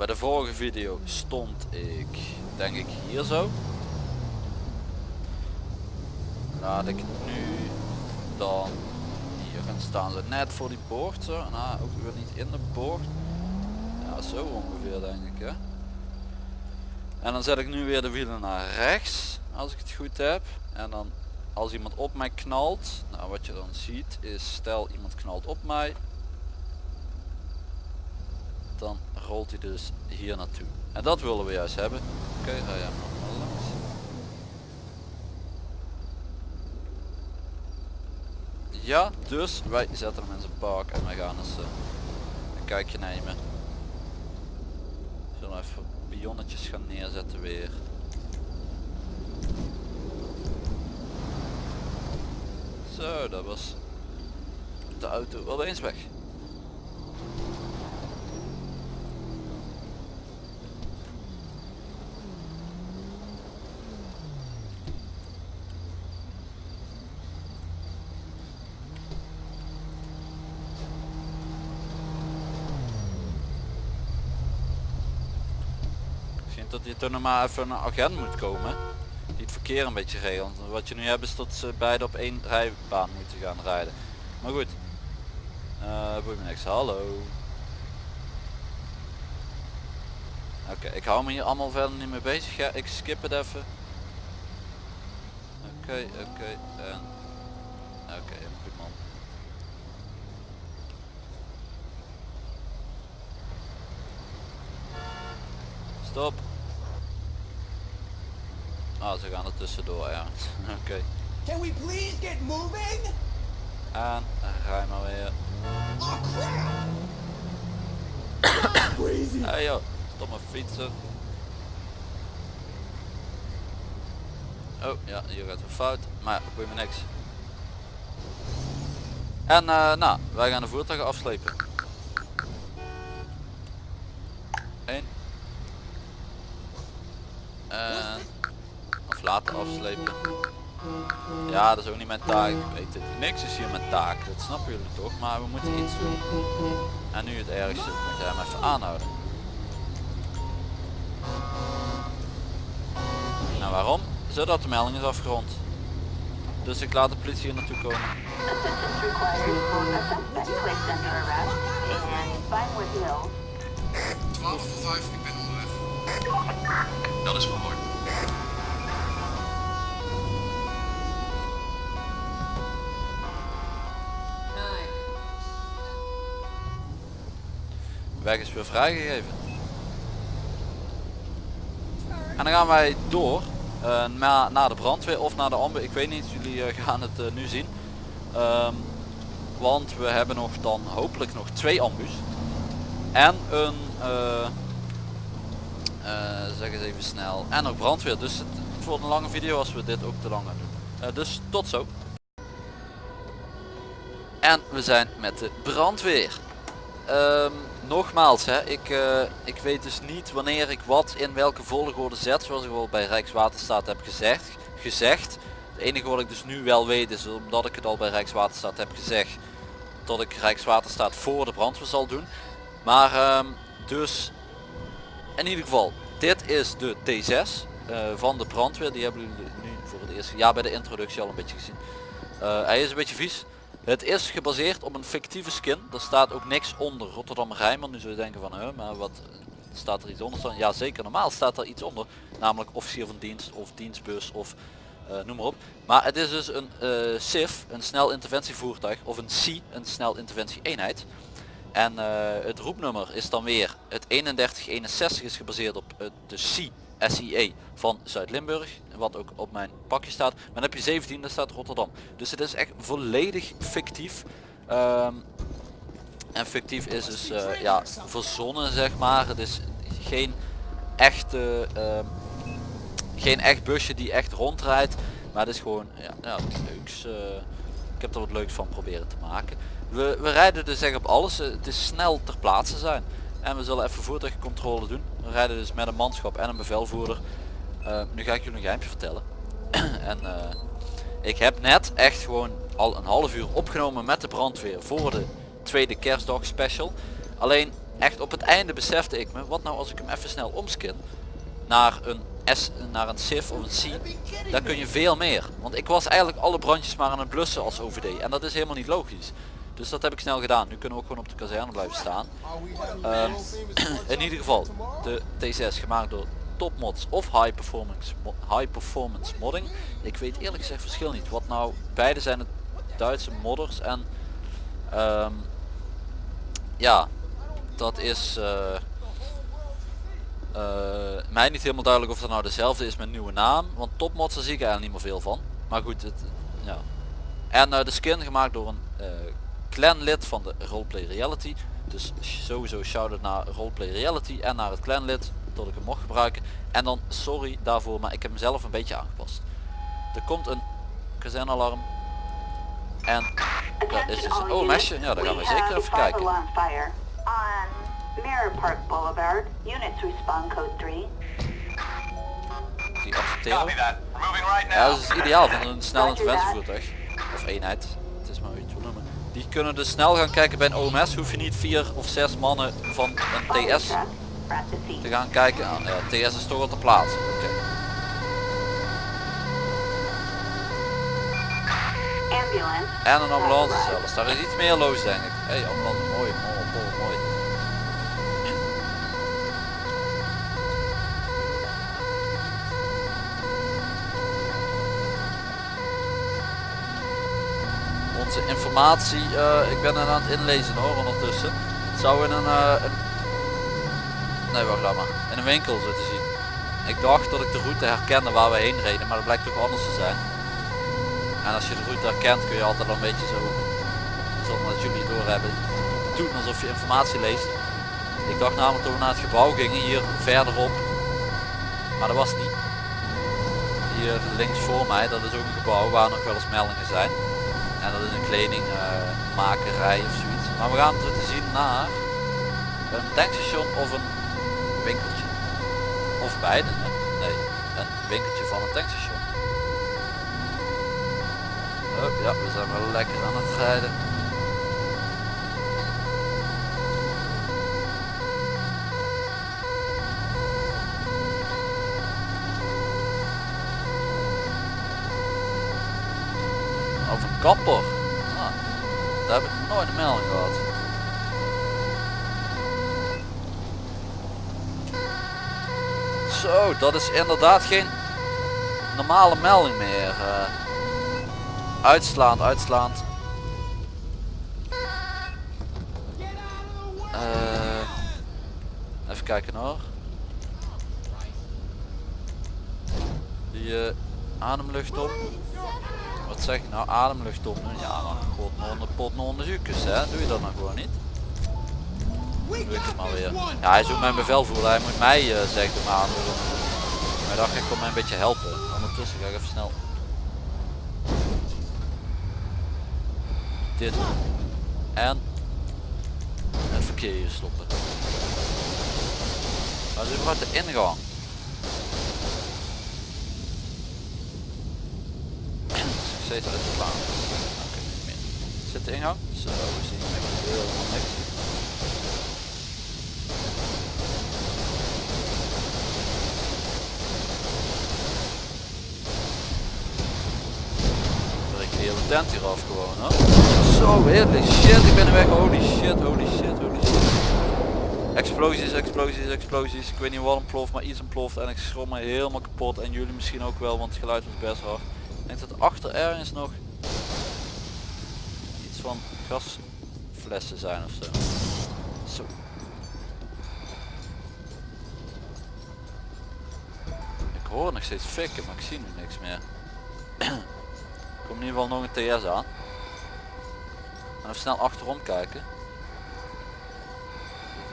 Bij de vorige video stond ik, denk ik, hier zo. Laat ik nu dan hier gaan staan. Ze net voor die bocht zo. Nou, ook weer niet in de bocht. Ja, zo ongeveer denk ik hè. En dan zet ik nu weer de wielen naar rechts, als ik het goed heb. En dan als iemand op mij knalt, nou wat je dan ziet is, stel iemand knalt op mij, dan rolt hij dus hier naartoe. En dat willen we juist hebben. Oké, jij maar langs. Ja, dus wij zetten hem in zijn park en wij gaan eens eh, een kijkje nemen. Zullen even pionnetjes gaan neerzetten weer. Zo, dat was de auto wel eens weg. Misschien toen nog maar even een agent moet komen. Die het verkeer een beetje regelt. Wat je nu hebt is dat ze beide op één rijbaan moeten gaan rijden. Maar goed. Uh, boeit me niks. Hallo. Oké, ik hou me hier allemaal verder niet mee bezig. Ja, ik skip het even. Oké, oké. en... Oké, goed man. Stop. Ah, ze gaan er tussendoor, ja. *laughs* Oké. Can we please get moving? En rij maar weer. Oh crap! *coughs* Crazy. Hey joh, stop maar fietsen. Oh ja, hier gaat het fout. Maar boeit me niks. En eh, nou, wij gaan de voertuigen afslepen. Ja, dat is ook niet mijn taak. Ik weet het. Niks is hier mijn taak. Dat snappen jullie toch? Maar we moeten iets doen. En nu het ergste. Moet je hem even aanhouden. Nou waarom? Zodat de melding is afgerond. Dus ik laat de politie hier naartoe komen. Required for a Weg is weer vrijgegeven. En dan gaan wij door uh, naar, naar de brandweer of naar de ambu. Ik weet niet, jullie uh, gaan het uh, nu zien. Um, want we hebben nog dan hopelijk nog twee ambus. En een, zeg eens even snel, en ook brandweer. Dus het, het wordt een lange video als we dit ook te lang gaan doen. dus tot zo. En we zijn met de brandweer. Um, nogmaals, hè, ik, uh, ik weet dus niet wanneer ik wat in welke volgorde zet, zoals ik al bij Rijkswaterstaat heb gezegd. gezegd. Het enige wat ik dus nu wel weet is, omdat ik het al bij Rijkswaterstaat heb gezegd, dat ik Rijkswaterstaat voor de brandweer zal doen. Maar um, dus, in ieder geval, dit is de T6 uh, van de brandweer. Die hebben jullie nu voor het eerst, ja bij de introductie al een beetje gezien. Uh, hij is een beetje vies. Het is gebaseerd op een fictieve skin. Er staat ook niks onder Rotterdam Rijnmond. Nu zou je denken van, huh, maar wat staat er iets onder staan? Ja zeker, normaal staat er iets onder. Namelijk officier van dienst of dienstbus of uh, noem maar op. Maar het is dus een uh, SIF, een snel interventievoertuig. Of een SI, een snel interventie eenheid. En het roepnummer is dan weer het 3161 is gebaseerd op de SI SIE van Zuid-Limburg, wat ook op mijn pakje staat. Maar dan heb je 17, daar staat Rotterdam. Dus het is echt volledig fictief. Um, en fictief is dus uh, ja, verzonnen zeg maar. Het is geen echte, um, geen echt busje die echt rondrijdt. Maar het is gewoon ja, ja, leuks. Uh, ik heb er wat leuks van proberen te maken. We, we rijden dus echt op alles. Het is snel ter plaatse zijn. En we zullen even voertuigcontrole doen. We rijden dus met een manschap en een bevelvoerder. Uh, nu ga ik jullie een geheimje vertellen. *clears throat* en uh, ik heb net echt gewoon al een half uur opgenomen met de brandweer voor de tweede kerstdag special. Alleen echt op het einde besefte ik me, wat nou als ik hem even snel omskin naar een S, naar een SIF of een C, dan kun je veel meer. Want ik was eigenlijk alle brandjes maar aan het blussen als OVD en dat is helemaal niet logisch. Dus dat heb ik snel gedaan. Nu kunnen we ook gewoon op de kazerne blijven staan. Ehm, *clears throat* in ieder geval, de T6 gemaakt door topmods of high performance, high performance modding. Ik weet eerlijk gezegd verschil niet. Wat nou, beide zijn het Duitse modders en ehm, ja, dat is eh, eh, mij niet helemaal duidelijk of dat nou dezelfde is met nieuwe naam. Want topmods daar zie ik eigenlijk niet meer veel van. Maar goed, het, ja. En eh, de skin gemaakt door een clanlid van de Roleplay Reality. Dus sowieso shout-out naar Roleplay Reality en naar het clanlid dat ik hem mocht gebruiken. En dan sorry daarvoor, maar ik heb hem zelf een beetje aangepast. Er komt een kazernalarm. En dat is dus een OMS'je. Ja, daar gaan we zeker even kijken. on fire. On Mirror Park Boulevard, units respond code 3. Die accepteren. Ja, dat is ideaal van een snel interventievoertuig. Of eenheid. Het is maar hoe je het wil noemen. Die kunnen dus snel gaan kijken bij een OMS. Hoef je niet vier of zes mannen van een TS Te gaan kijken. Ah, ja, TS is toch al te plaatsen. Oké. Ambulance. En een ambulance zelfs. Daar is iets meer los denk ik. Hé, hey, ambulance. Mooi, mooi, mooi, mooi. Onze informatie, eh, ik ben er aan het inlezen hoor ondertussen. Het zou in een, eh, een... Nee, wacht maar. In een winkel zitten zien. Ik dacht dat ik de route herkende waar we heen reden, maar dat blijkt toch anders te zijn. En als je de route herkent kun je altijd wel een beetje zo, zonder dat jullie het doorhebben, doen alsof je informatie leest. Ik dacht namelijk dat we naar het gebouw gingen, hier verderop. Maar dat was niet. Hier links voor mij, dat is ook een gebouw waar nog wel eens meldingen zijn. En dat is een kledingmakerij of zoiets. Maar we gaan zo te zien naar een tankstation of een winkeltje. Of beide. Nee, een winkeltje van een tankstation. Oh, ja, we zijn wel lekker aan het rijden. Over een kapper. Ah, daar heb ik nooit een melding gehad. Zo, dat is inderdaad geen normale melding meer. eh. uitslaand, uitslaand. Eh, even kijken hoor. Die eh, ademlucht op. Wat zeg je nou? Ademlucht op. Ja, maar god, nog onder pot nog onder hè? Doe je dat nou gewoon niet? Maar. Ja, hij is ook mijn bevelvoerder. Hij moet mij eh zeggen om ademlucht op te doen. Maar dacht, ik kom mij een beetje helpen. Ondertussen ga ik even snel dit. En het verkeer hier stoppen. Dat is überhaupt de ingang. Steeds uit de baan. Zit de ingang? Zo, we zien echt helemaal niks. Breek de hele tent hier af gewoon. Zo, holy shit, ik ben er weg. Holy shit, holy shit, holy shit. Explosies, explosies, explosies. Ik weet niet wat ontploft, maar iets ontploft en ik schroom me helemaal kapot. En jullie misschien ook wel, want het geluid was best hard. Ik denk dat achter ergens nog iets van gasflessen zijn of zo. Zo. Ik hoor nog steeds fikken, maar ik zie nu niks meer. *clears throat* Komt in ieder geval nog een TS aan. Even snel achterom kijken.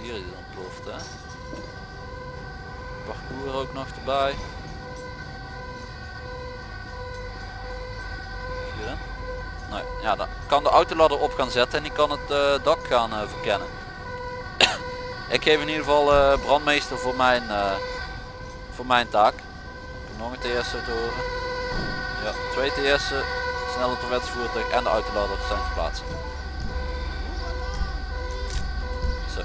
Hier is het ontploft hè. Parcours ook nog erbij. Hierin. Nee, ja, dan kan de autoladder op gaan zetten en die kan het eh, dak gaan eh, verkennen. *coughs* Ik geef in ieder geval eh, brandmeester voor mijn, voor mijn taak. Nog een TS te horen. Ja, twee TS'en, sneller toiletvoertuig en de autolader zijn geplaatst. Zo.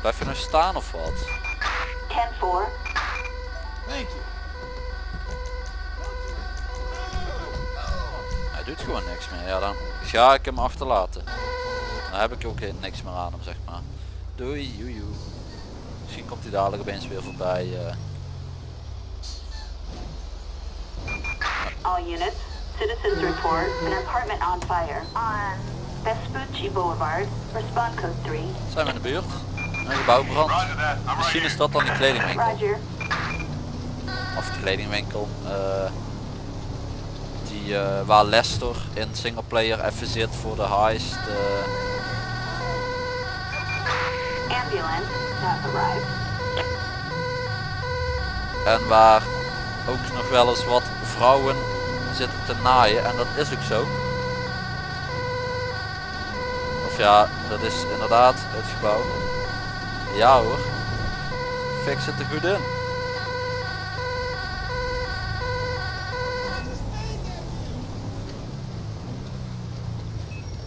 Blijf je nou staan of wat? Hij doet gewoon niks meer. Ja, dan ga ik hem achterlaten. Dan heb ik ook niks meer aan hem, zeg maar. Doei, joe. Misschien komt hij dadelijk opeens weer voorbij. eh. All units, citizens report an apartment on fire on Vespucci Boulevard. Respond code 3. Zijn we in de buurt? Een gebouwbrand. Misschien is dat dan die kledingwinkel. Roger. Of de kledingwinkel. eh, die eh, waar Lester in singleplayer even zit voor de heist. eh. En waar ook nog wel eens wat vrouwen zitten te naaien. En dat is ook zo. Of ja, dat is inderdaad het gebouw. Ja hoor. Fix het er goed in.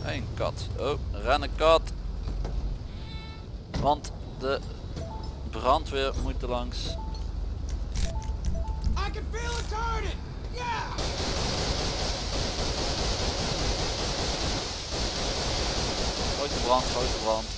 Een kat. Oh, rennen kat. Want de brandweer moet er langs. I can feel it turning. Yeah. Grote brand, grote brand.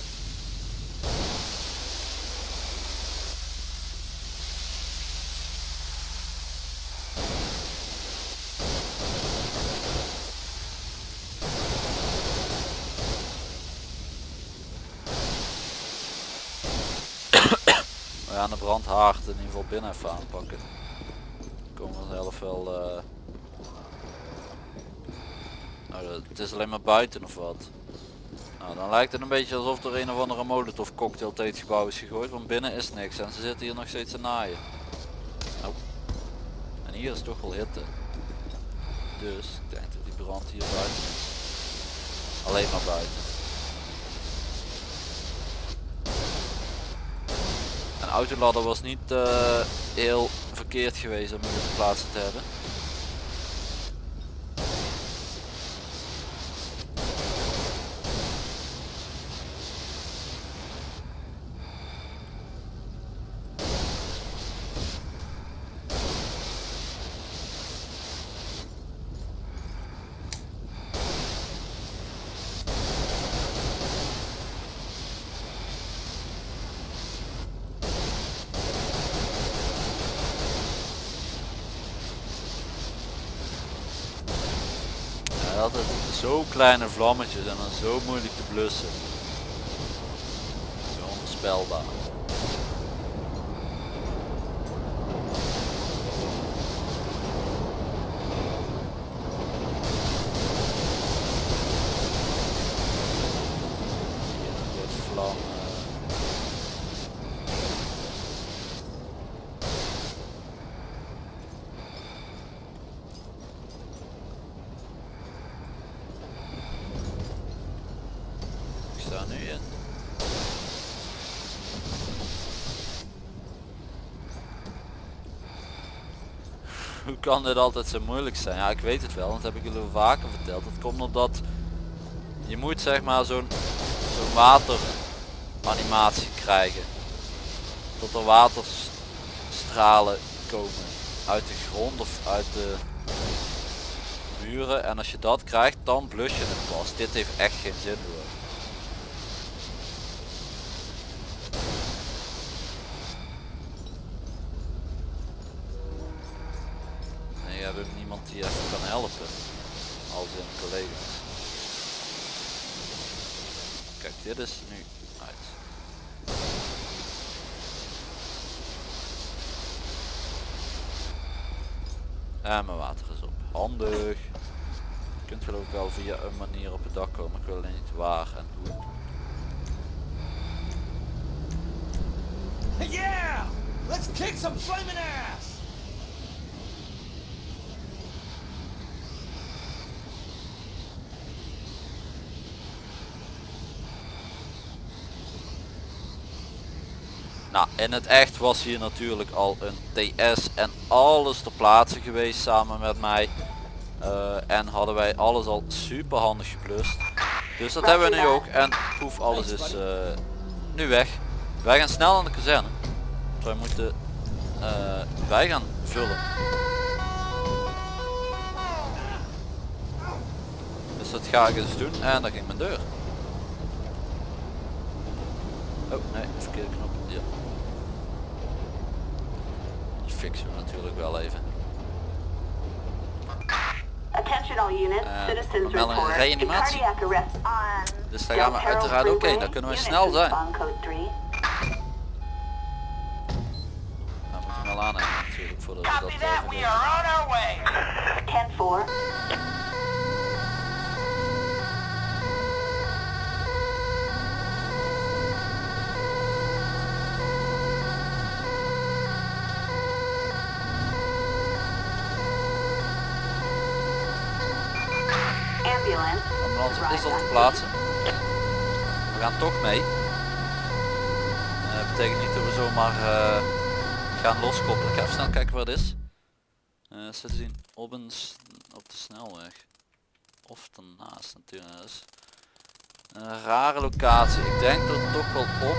We gaan de brandhaard in ieder geval binnen even aanpakken. Komen we zelf wel... Nou, het is alleen maar buiten of wat? Nou, dan lijkt het een beetje alsof er een of andere molotov cocktail tegen gebouw is gegooid, want binnen is niks en ze zitten hier nog steeds te naaien. Nou. En hier is toch wel hitte. Dus ik denk dat die brand hier buiten is. Alleen maar buiten. Een autoladder was niet eh, heel verkeerd geweest om hier te plaatsen te hebben. Ja, altijd zo kleine vlammetjes en dan zo moeilijk te blussen. Zo onvoorspelbaar. Hier een soort vlam. eh. Ik sta nu in. Hoe kan dit altijd zo moeilijk zijn? Ja, ik weet het wel, dat heb ik jullie vaker verteld. Dat komt omdat je moet zeg maar zo'n zo'n wateranimatie krijgen. Tot er waterstralen komen uit de grond of uit de muren. En als je dat krijgt, dan blus je het pas. Dit heeft echt geen zin hoor. En je hebt ook niemand die even kan helpen. Als in collega's. Kijk, dit is nu uit. En mijn water is op. Handig. Je kunt geloof ik wel via een manier op het dak komen. Ik wil alleen niet waar en hoe. Yeah. Let's kick some flaming ass. Nou, in het echt was hier natuurlijk al een TS en alles ter plaatse geweest samen met mij. Eh, en hadden wij alles al super handig geplust. Dus dat hebben we nu ook en poef, alles is eh, nu weg. Wij gaan snel aan de kazerne. Wij moeten eh, wij gaan vullen. Dus dat ga ik eens doen en dan ging mijn deur. Oh nee, verkeerde knop. fixen we natuurlijk wel even. Uh, wel een reanimatie. Dus daar gaan we uiteraard oké, daar kunnen we snel zijn. Dan moet nou, we natuurlijk voordat dat eh, al te plaatsen. We gaan toch mee. Dat betekent niet dat we zomaar eh, gaan loskoppelen. Ik ga even snel kijken waar het is. Eh ze zien op, een, op de snelweg. Of ernaast natuurlijk. Dat is een rare locatie. Ik denk er toch wel op.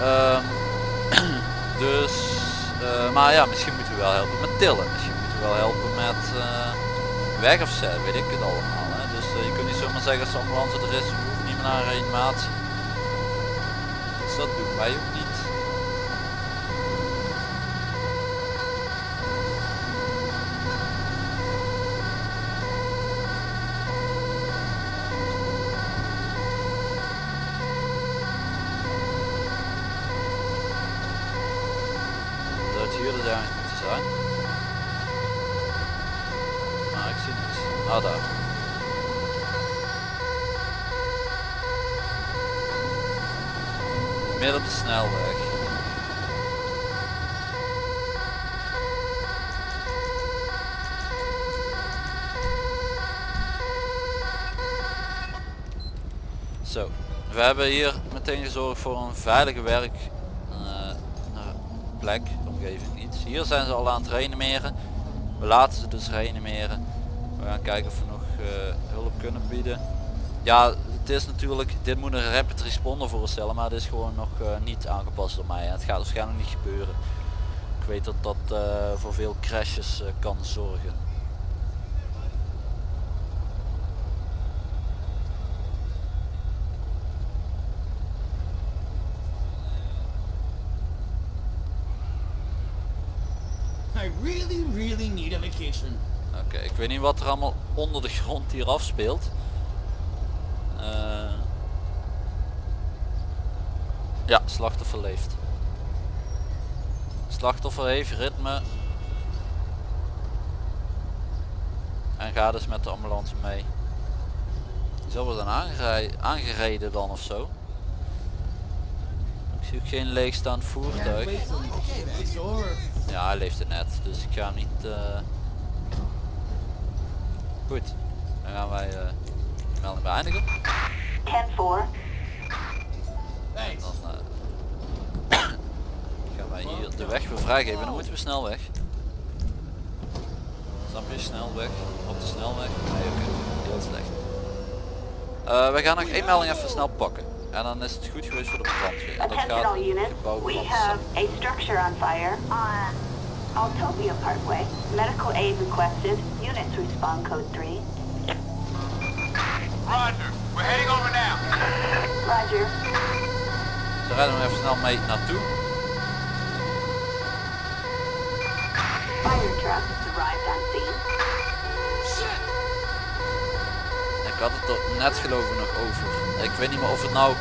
Ehm, *clears throat* dus, eh, maar ja, misschien moeten we wel helpen met tillen. Helpen met eh weg afzetten, weet ik het allemaal. Dus eh, je kunt niet zomaar zeggen als de ambulance er is, we hoeven niet meer naar een reanimatie. Dus dat doen wij ook niet. Dat het hier dus ergens moeten zijn. Maar ik zie niks. Ah daar. Midden op de snelweg. Zo, we hebben hier meteen gezorgd voor een veilige werk eh, plek, omgeving iets. Hier zijn ze al aan het reanimeren. We laten ze dus reanimeren. We gaan kijken of we nog eh, hulp kunnen bieden. Ja, het is natuurlijk, dit moet een rapid responder voorstellen, maar het is gewoon nog eh, niet aangepast door mij. Het gaat waarschijnlijk niet gebeuren. Ik weet dat dat voor veel crashes kan zorgen. I really, really need a vacation. Oké, ik weet niet wat er allemaal onder de grond hier afspeelt. Eh, ja, slachtoffer leeft. Slachtoffer heeft ritme. En gaat dus met de ambulance mee. Wel zijn aangerij- aangereden dan of zo. Ik zie ook geen leegstaand voertuig. Ja, hij leeft het net, dus ik ga hem niet... eh, Goed, dan gaan wij eh de melding beëindigen. 10-4. Thanks. Dan eh, *coughs* gaan wij hier de weg weer vrijgeven. Dan moeten we snel weg. Snap je? Snel weg. Op de snelweg. Nee, oké. Heel slecht. We gaan nog één melding even snel pakken. En dan is het goed geweest voor de brandweer. En dat Attention gaat all om units. gebouw We have brand. a structure on fire on Altopia Parkway. Medical aid requested. Units respond code 3. Roger. We're heading over now. Roger. Ze rijden er even snel mee naartoe. Fire truck arrived on scene. Ik had het er net geloof ik nog over. Ik weet niet meer of het nou,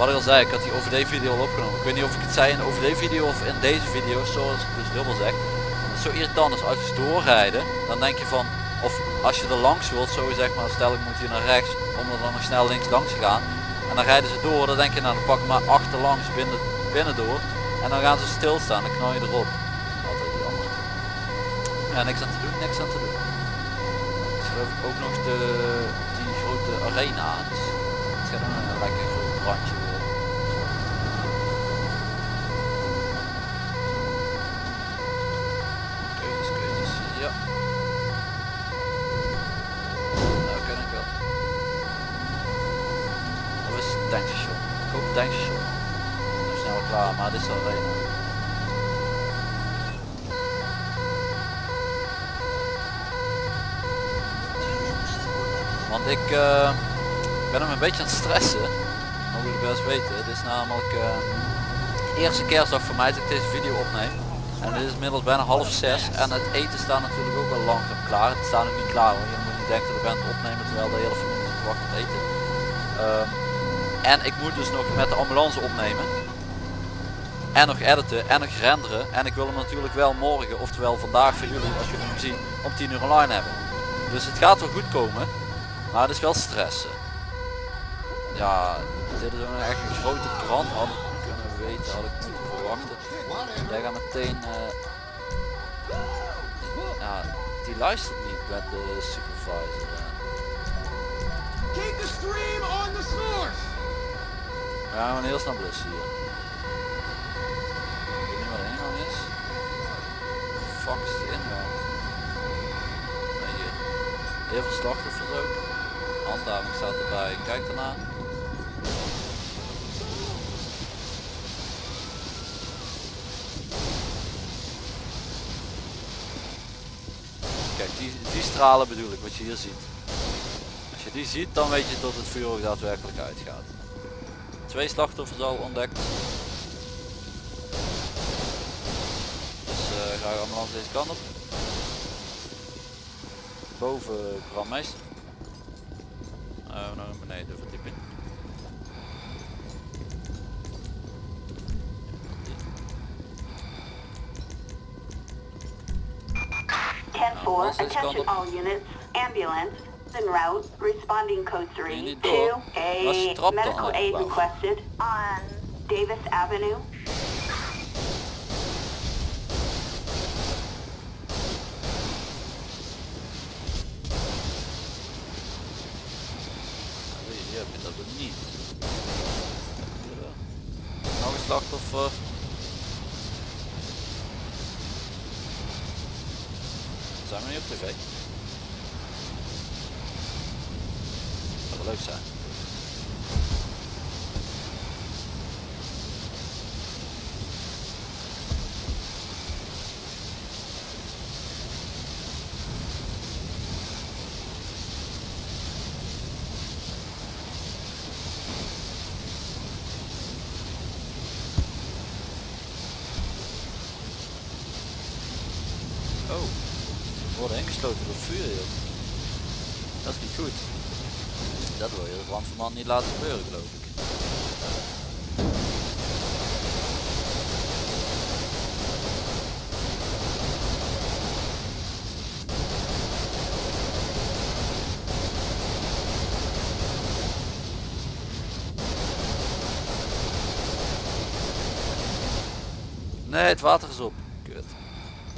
wat ik al zei, ik had die OVD video al opgenomen. Ik weet niet of ik het zei in de OVD video of in deze video, zoals ik dus dubbel zeg. Zo irritant is als je doorrijden, dan denk je van, of als je er langs wilt, zo zeg maar, stel ik moet hier naar rechts, om er dan nog snel links langs te gaan. En dan rijden ze door, dan denk je nou dan pak ik maar achterlangs binnen, binnen door. En dan gaan ze stilstaan, dan knal je erop. Altijd jammer. Ja, niks aan te doen, niks aan te doen. is geloof ik ook nog de, die grote arena. Het gaat een lekker groot brandje worden. Keuzes, keuzes, ja. Nou ken ik wel. Tankstation. Nu snel klaar, maar dit is al. Want ik eh, ben hem een beetje aan het stressen. Mogen jullie best weten. Het is namelijk eh, eerste kerstdag voor mij dat ik deze video opneem. En het is inmiddels bijna half zes. En het eten staat natuurlijk ook wel langzaam klaar. Het staat nog niet klaar hoor. Je moet niet denken dat ik ben het opnemen terwijl de hele familie zit te wachten op eten. Ehm, en ik moet dus nog met de ambulance opnemen. En nog editen en nog renderen. En ik wil hem natuurlijk wel morgen, oftewel vandaag voor jullie als jullie hem zien, om 10 uur online hebben. Dus het gaat wel goed komen. Maar het is wel stressen. Ja, dit is ook echt een grote brand. Had ik kunnen weten, had ik moeten verwachten. Jij gaat meteen... eh, ja, die luistert niet met de supervisor. Keep the stream on the source! Gaan gewoon heel snel blussen hier. Ik weet niet wat de ingang is. Fuck is de ingang? Nee, hier. Heel veel slachtoffers ook. Handhaving staat erbij. Kijk daarna. Kijk, die, die stralen bedoel ik, wat je hier ziet. Als je die ziet, dan weet je dat het vuur ook daadwerkelijk uitgaat. Twee slachtoffers al ontdekt. Dus uh, ga ambulance deze kant op. Boven brandmeester. Uh, naar beneden verdieping. Ten four, Ambulance is attention all units. Ambulance en route, responding code je 3 niet to door? Was je a trap dan medical al? aid Wauw. requested on Davis Avenue. Nou, Hier heb je dat ook niet. Hier wel. Nog een slachtoffer. Zijn we niet op tv? Dat zou wel leuk zijn. Oh, we worden ingesloten door vuur hier. Dat is niet goed. Dat wil je de brandweerman niet laten gebeuren geloof ik. Nee, het water is op. Kut.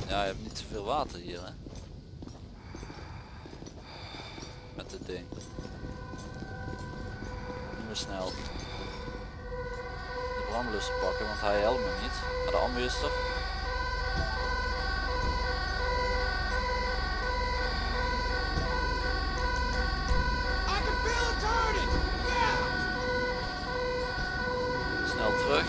Ja, je hebt niet zoveel water hier hè. Met dit ding. Nu maar snel. De brandblusser pakken, want hij helpt me niet. Maar de ambu is er. I can feel it turning! Yeah! Snel terug.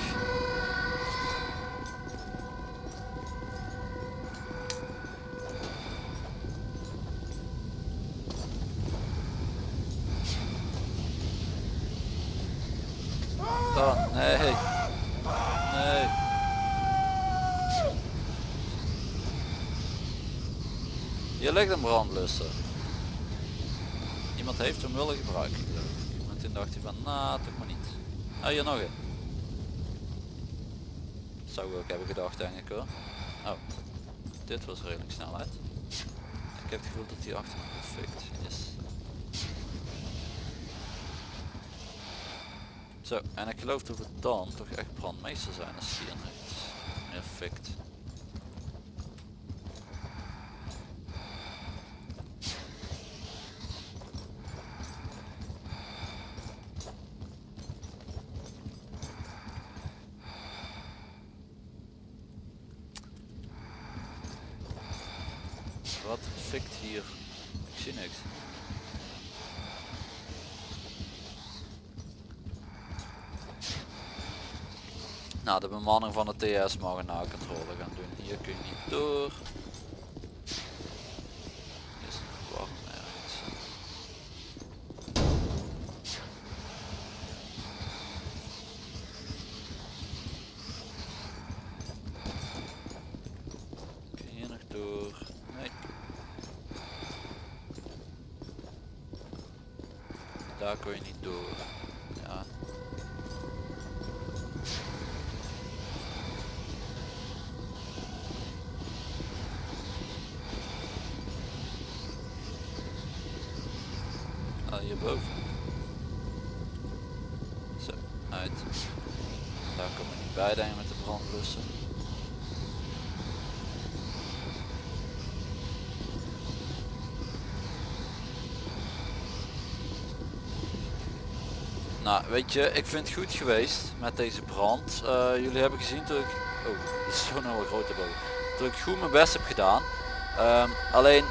Dan, nee. Nee. Hier brandblusser. Iemand heeft hem willen gebruiken. En toen dacht hij van, nou toch maar niet. Ah, hier nog een. Zou ik ook hebben gedacht denk ik hoor. Oh, dit was redelijk snelheid. Ik heb het gevoel dat die achter me perfect is. Zo, en ik geloof dat we dan toch echt brandmeester zijn als die er heeft. Perfect. Wat fikt hier? Ik zie niks. Nou, de bemanning van de TS mag een nakontrole gaan doen. Hier kun je niet door. Is het nog warm ergens? Kun je hier nog door? Nee. Daar kun je niet door. Ja. Ah, hierboven. Zo, uit. Daar kom ik niet bij denk ik met de brandblussen. Nou, weet je, ik vind het goed geweest met deze brand. Eh, jullie hebben gezien toen ik... Oh, dat is zo'n hele grote boog. Toen ik goed mijn best heb gedaan. Ehm, alleen,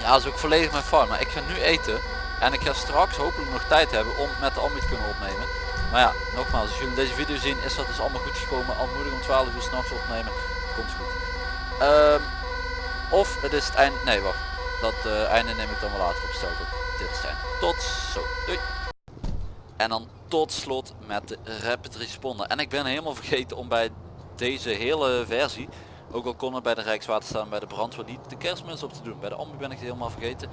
ja, dat is ook volledig mijn fout. Maar ik ga nu eten. En ik ga straks hopelijk nog tijd hebben om met de ambi te kunnen opnemen. Maar ja, nogmaals, als jullie deze video zien, is dat dus allemaal goed gekomen. Al moet ik om 12 uur s'nachts opnemen. Komt goed. Ehm, of het is het eind... Nee, wacht. Dat eh, einde neem ik dan wel later op. Stel op dit einde. Tot zo. Doei. En dan tot slot met de Rapid Responder. En ik ben helemaal vergeten om bij deze hele versie, ook al kon het bij de Rijkswaterstaat en bij de brandweer niet de kerstmis op te doen. Bij de ambu ben ik het helemaal vergeten.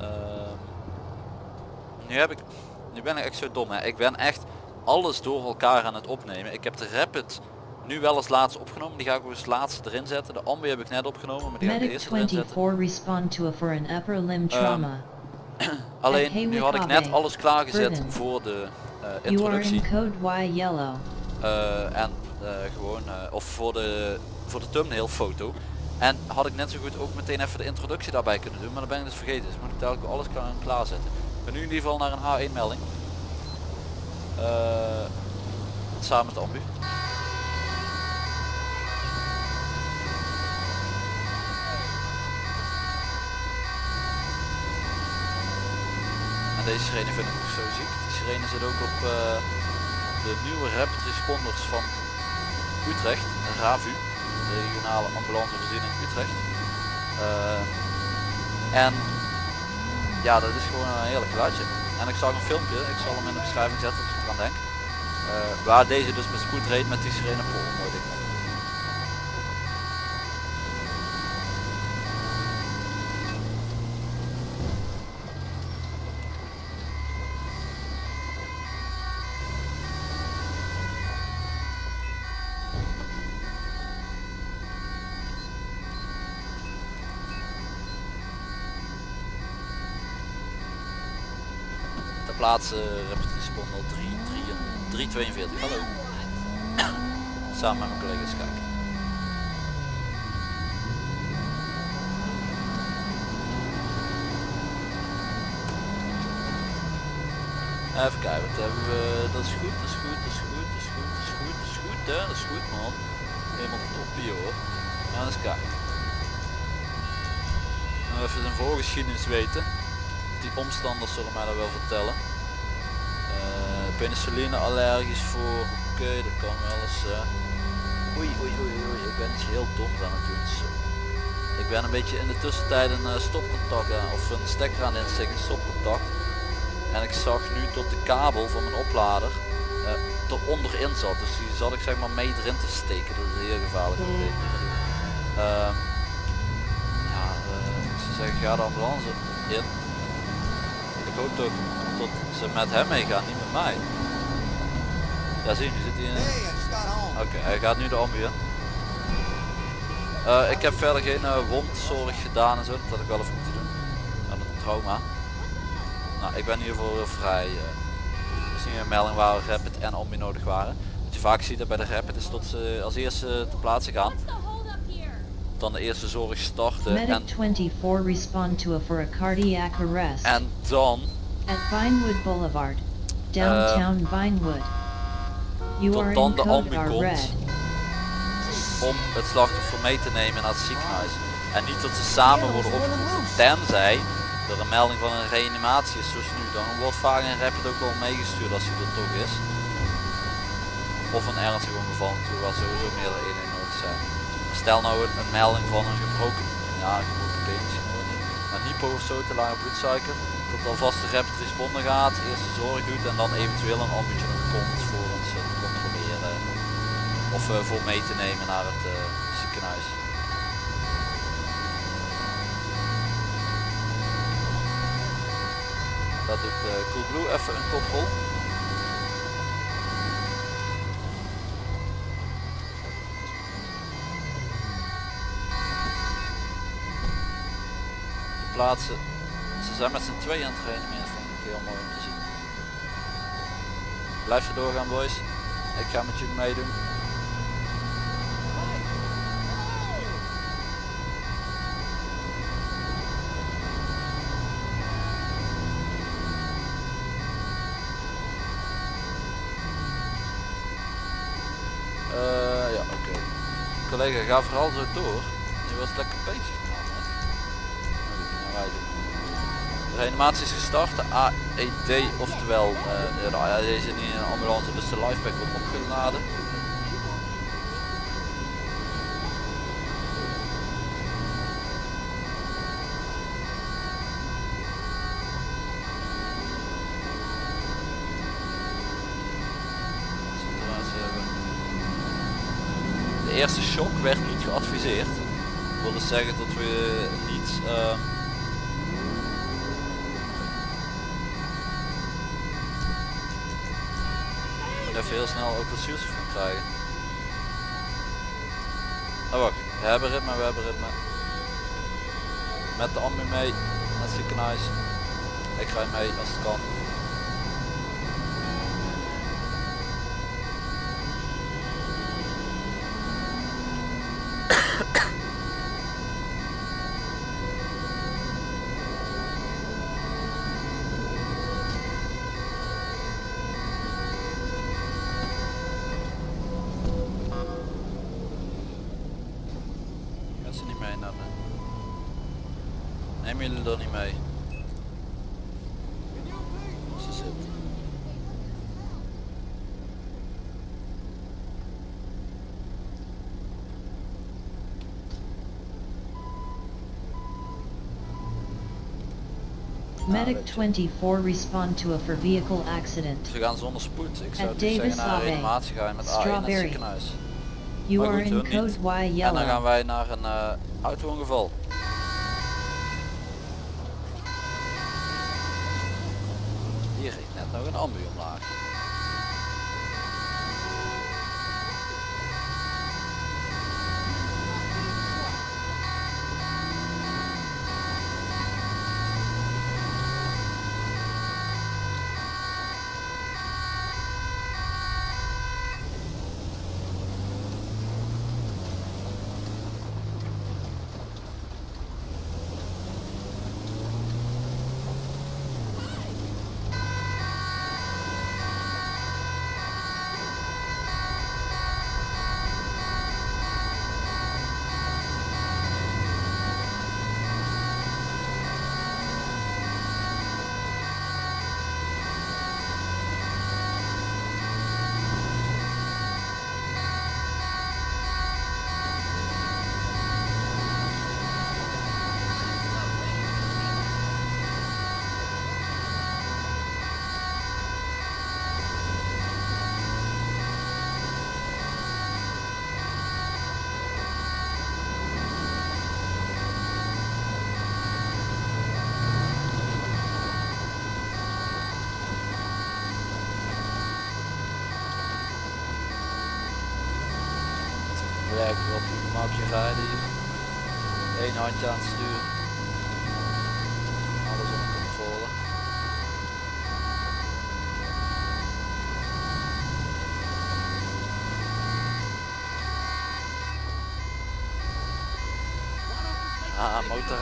Ehm, nu heb ik, nu ben ik echt zo dom hè. Ik ben echt alles door elkaar aan het opnemen. Ik heb de Rapid nu wel als laatste opgenomen. Die ga ik ook als laatste erin zetten. De ambu heb ik net opgenomen, maar die ga ik eerste erin zetten. 24 respond to a for an upper limb trauma. *clears throat* Alleen nu had ik net alles klaargezet voor de are introductie. Eh, en eh, gewoon of voor de voor de thumbnail foto en had ik net zo goed ook meteen even de introductie daarbij kunnen doen maar dan ben ik dus vergeten. Dus moet ik dadelijk alles klaar, klaarzetten. Ik ben nu in ieder geval naar een H1 melding. Samen met de ambu deze sirene vind ik nog zo ziek die sirene zit ook op eh, de nieuwe rapid responders van Utrecht, RAVU, de regionale ambulancevoorziening Utrecht. Eh, en ja, dat is gewoon een heerlijk geluidje. En ik zag een filmpje, ik zal hem in de beschrijving zetten als ik eraan denk. eh, waar deze dus met spoed reed met die sirene Pol. Mooi ding. Ter plaatse Rapid Responder 3, 3, 342. Hallo. *coughs* Samen met mijn collega's kijken. Even kijken, wat hebben we? Dat is goed, dat is goed, dat is goed, dat is goed, dat is goed, dat is goed, man. Helemaal toppie hoor. Maar eens kijken. Even zijn voorgeschiedenis weten. Die omstanders zullen mij dat wel vertellen. Eh penicilline allergisch voor, oké dat kan wel eens. eh. Oei oei oei oei, ik ben iets heel doms aan het doen. Zo. Ik ben een beetje in de tussentijd een eh, stopcontact of een stekker aan het insteken, stopcontact. En ik zag nu tot de kabel van mijn oplader uh, eronder in zat. Dus die zat ik zeg maar mee erin te steken. Dat is heel gevaarlijk. Ehm, ja, eh, zou zeggen ga de ambulance in. Ik hoop toch dat ze met hem meegaan, niet met mij. Ja zie je, nu zit hij in. Oké, hij gaat nu de ambu in. Eh, ik heb verder geen eh, wondzorg gedaan en zo, dat had ik wel even moeten doen. Aan een trauma. Nou, ik ben in ieder geval heel vrij. Uh, is nu een melding waar rapid en ambu nodig waren. Wat je vaak ziet dat bij de rapid is dat ze als eerste ter plaatse gaan. Dan de eerste zorg starten en, Medic 24 respond to a for a cardiac arrest. en dan At Vinewood Boulevard, downtown Vinewood. You tot dan in de code ambu R komt. red. om het slachtoffer mee te nemen naar het ziekenhuis. En niet dat ze samen worden opgeroepen, tenzij er een melding van een reanimatie is zoals nu. Dan wordt vaak een rapid ook wel meegestuurd als hij er toch is. of een ernstig ongeval natuurlijk waar sowieso meerdere eenheden nodig zijn. Maar stel nou een, een melding van een gebroken, ja een gebroken been een hypo of zo, te lage bloedsuiker, dat alvast de rapid responder gaat, eerste zorg doet en dan eventueel een ambulance komt voor ons eh, te controleren of eh, voor mee te nemen naar het eh, ziekenhuis. Dat doet Coolblue even een koprol. De plaatsen, zijn met z'n tweeën aan het trainen, dat vind ik heel mooi om te zien. Blijf er doorgaan boys, ik ga met jullie meedoen. Eh, ja, oké. Collega, ga vooral zo door. Je was lekker bezig. man, hè. Nou, wij doen. De reanimatie is gestart, de AED, oftewel eh, de AED is niet in een ambulance, dus de lifepack wordt opgeladen. De eerste shock werd niet geadviseerd. Dat wil dus zeggen dat we niet ehm, heel snel ook wat zuurstof gaan krijgen. Oh wacht, we hebben ritme, we hebben ritme. Met de ambu mee het ziekenhuis. Ik ga mee als het kan. Gaan ze niet mee naar de... Nemen jullie er niet mee? Ze zit. Medic 24 respond to a for vehicle accident. Ze gaan zonder spoed. Ik zou At dus zeggen Davis naar de Lave. reanimatie ga je met A1 naar het ziekenhuis. You Maar are goed, in hun code niet. Y En dan gaan yellow. wij naar een eh auto-ongeval.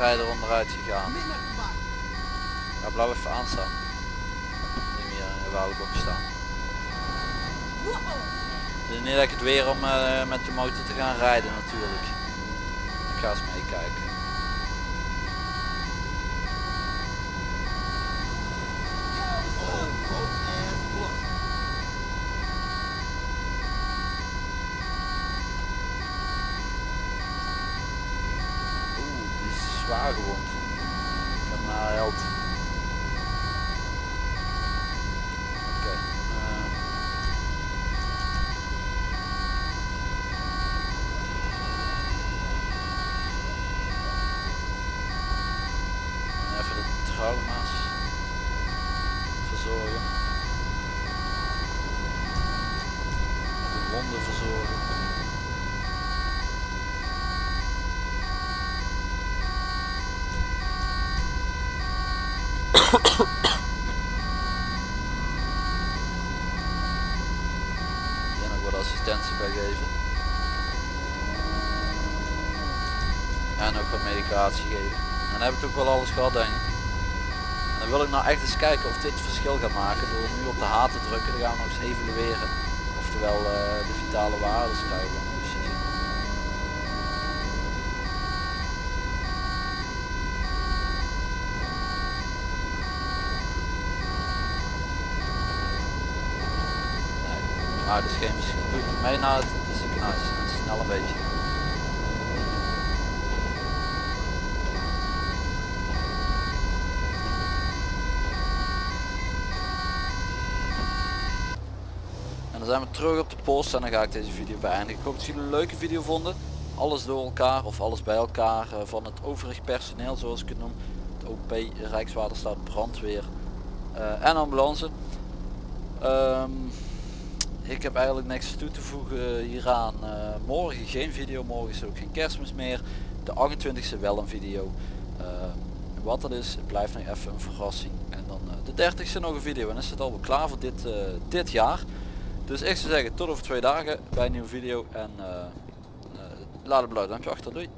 Motorrijder onderuit gegaan. Ja, blijf even aanstaan. Neem hier in Woudenbok staan. Het is niet ik het weer om eh, met de motor te gaan rijden natuurlijk. Ik ga eens meekijken. daar gewoond. Ik heb naar held. Oké. eh. Even de trauma's verzorgen. De wonden verzorgen. Hier nog wat assistentie bij geven. En ook wat medicatie geven. Ik toch wel alles gehad denk ik. Dan wil ik nou echt eens kijken of dit verschil gaat maken door nu op de H te drukken. Dan gaan we nog eens evalueren. Oftewel eh, de vitale eens zien. Nee, maar het is geen verschil. Goed, mee naar het ziekenhuis. En snel een beetje. Zijn we terug op de post en dan ga ik deze video beëindigen. Ik hoop dat jullie een leuke video vonden. Alles door elkaar of alles bij elkaar eh, van het overig personeel zoals ik het noem. Het OP, Rijkswaterstaat, brandweer eh, en ambulance. Ehm, ik heb eigenlijk niks toe te voegen hieraan. Eh, morgen geen video, morgen is er ook geen kerstmis meer. De 28e wel een video. Eh, wat dat is, blijft nog even een verrassing. En dan de 30e nog een video en is het alweer klaar voor dit, dit jaar. Dus ik zou zeggen tot over twee dagen bij een nieuwe video en eh, eh, laat een blauw duimpje achter. Doei!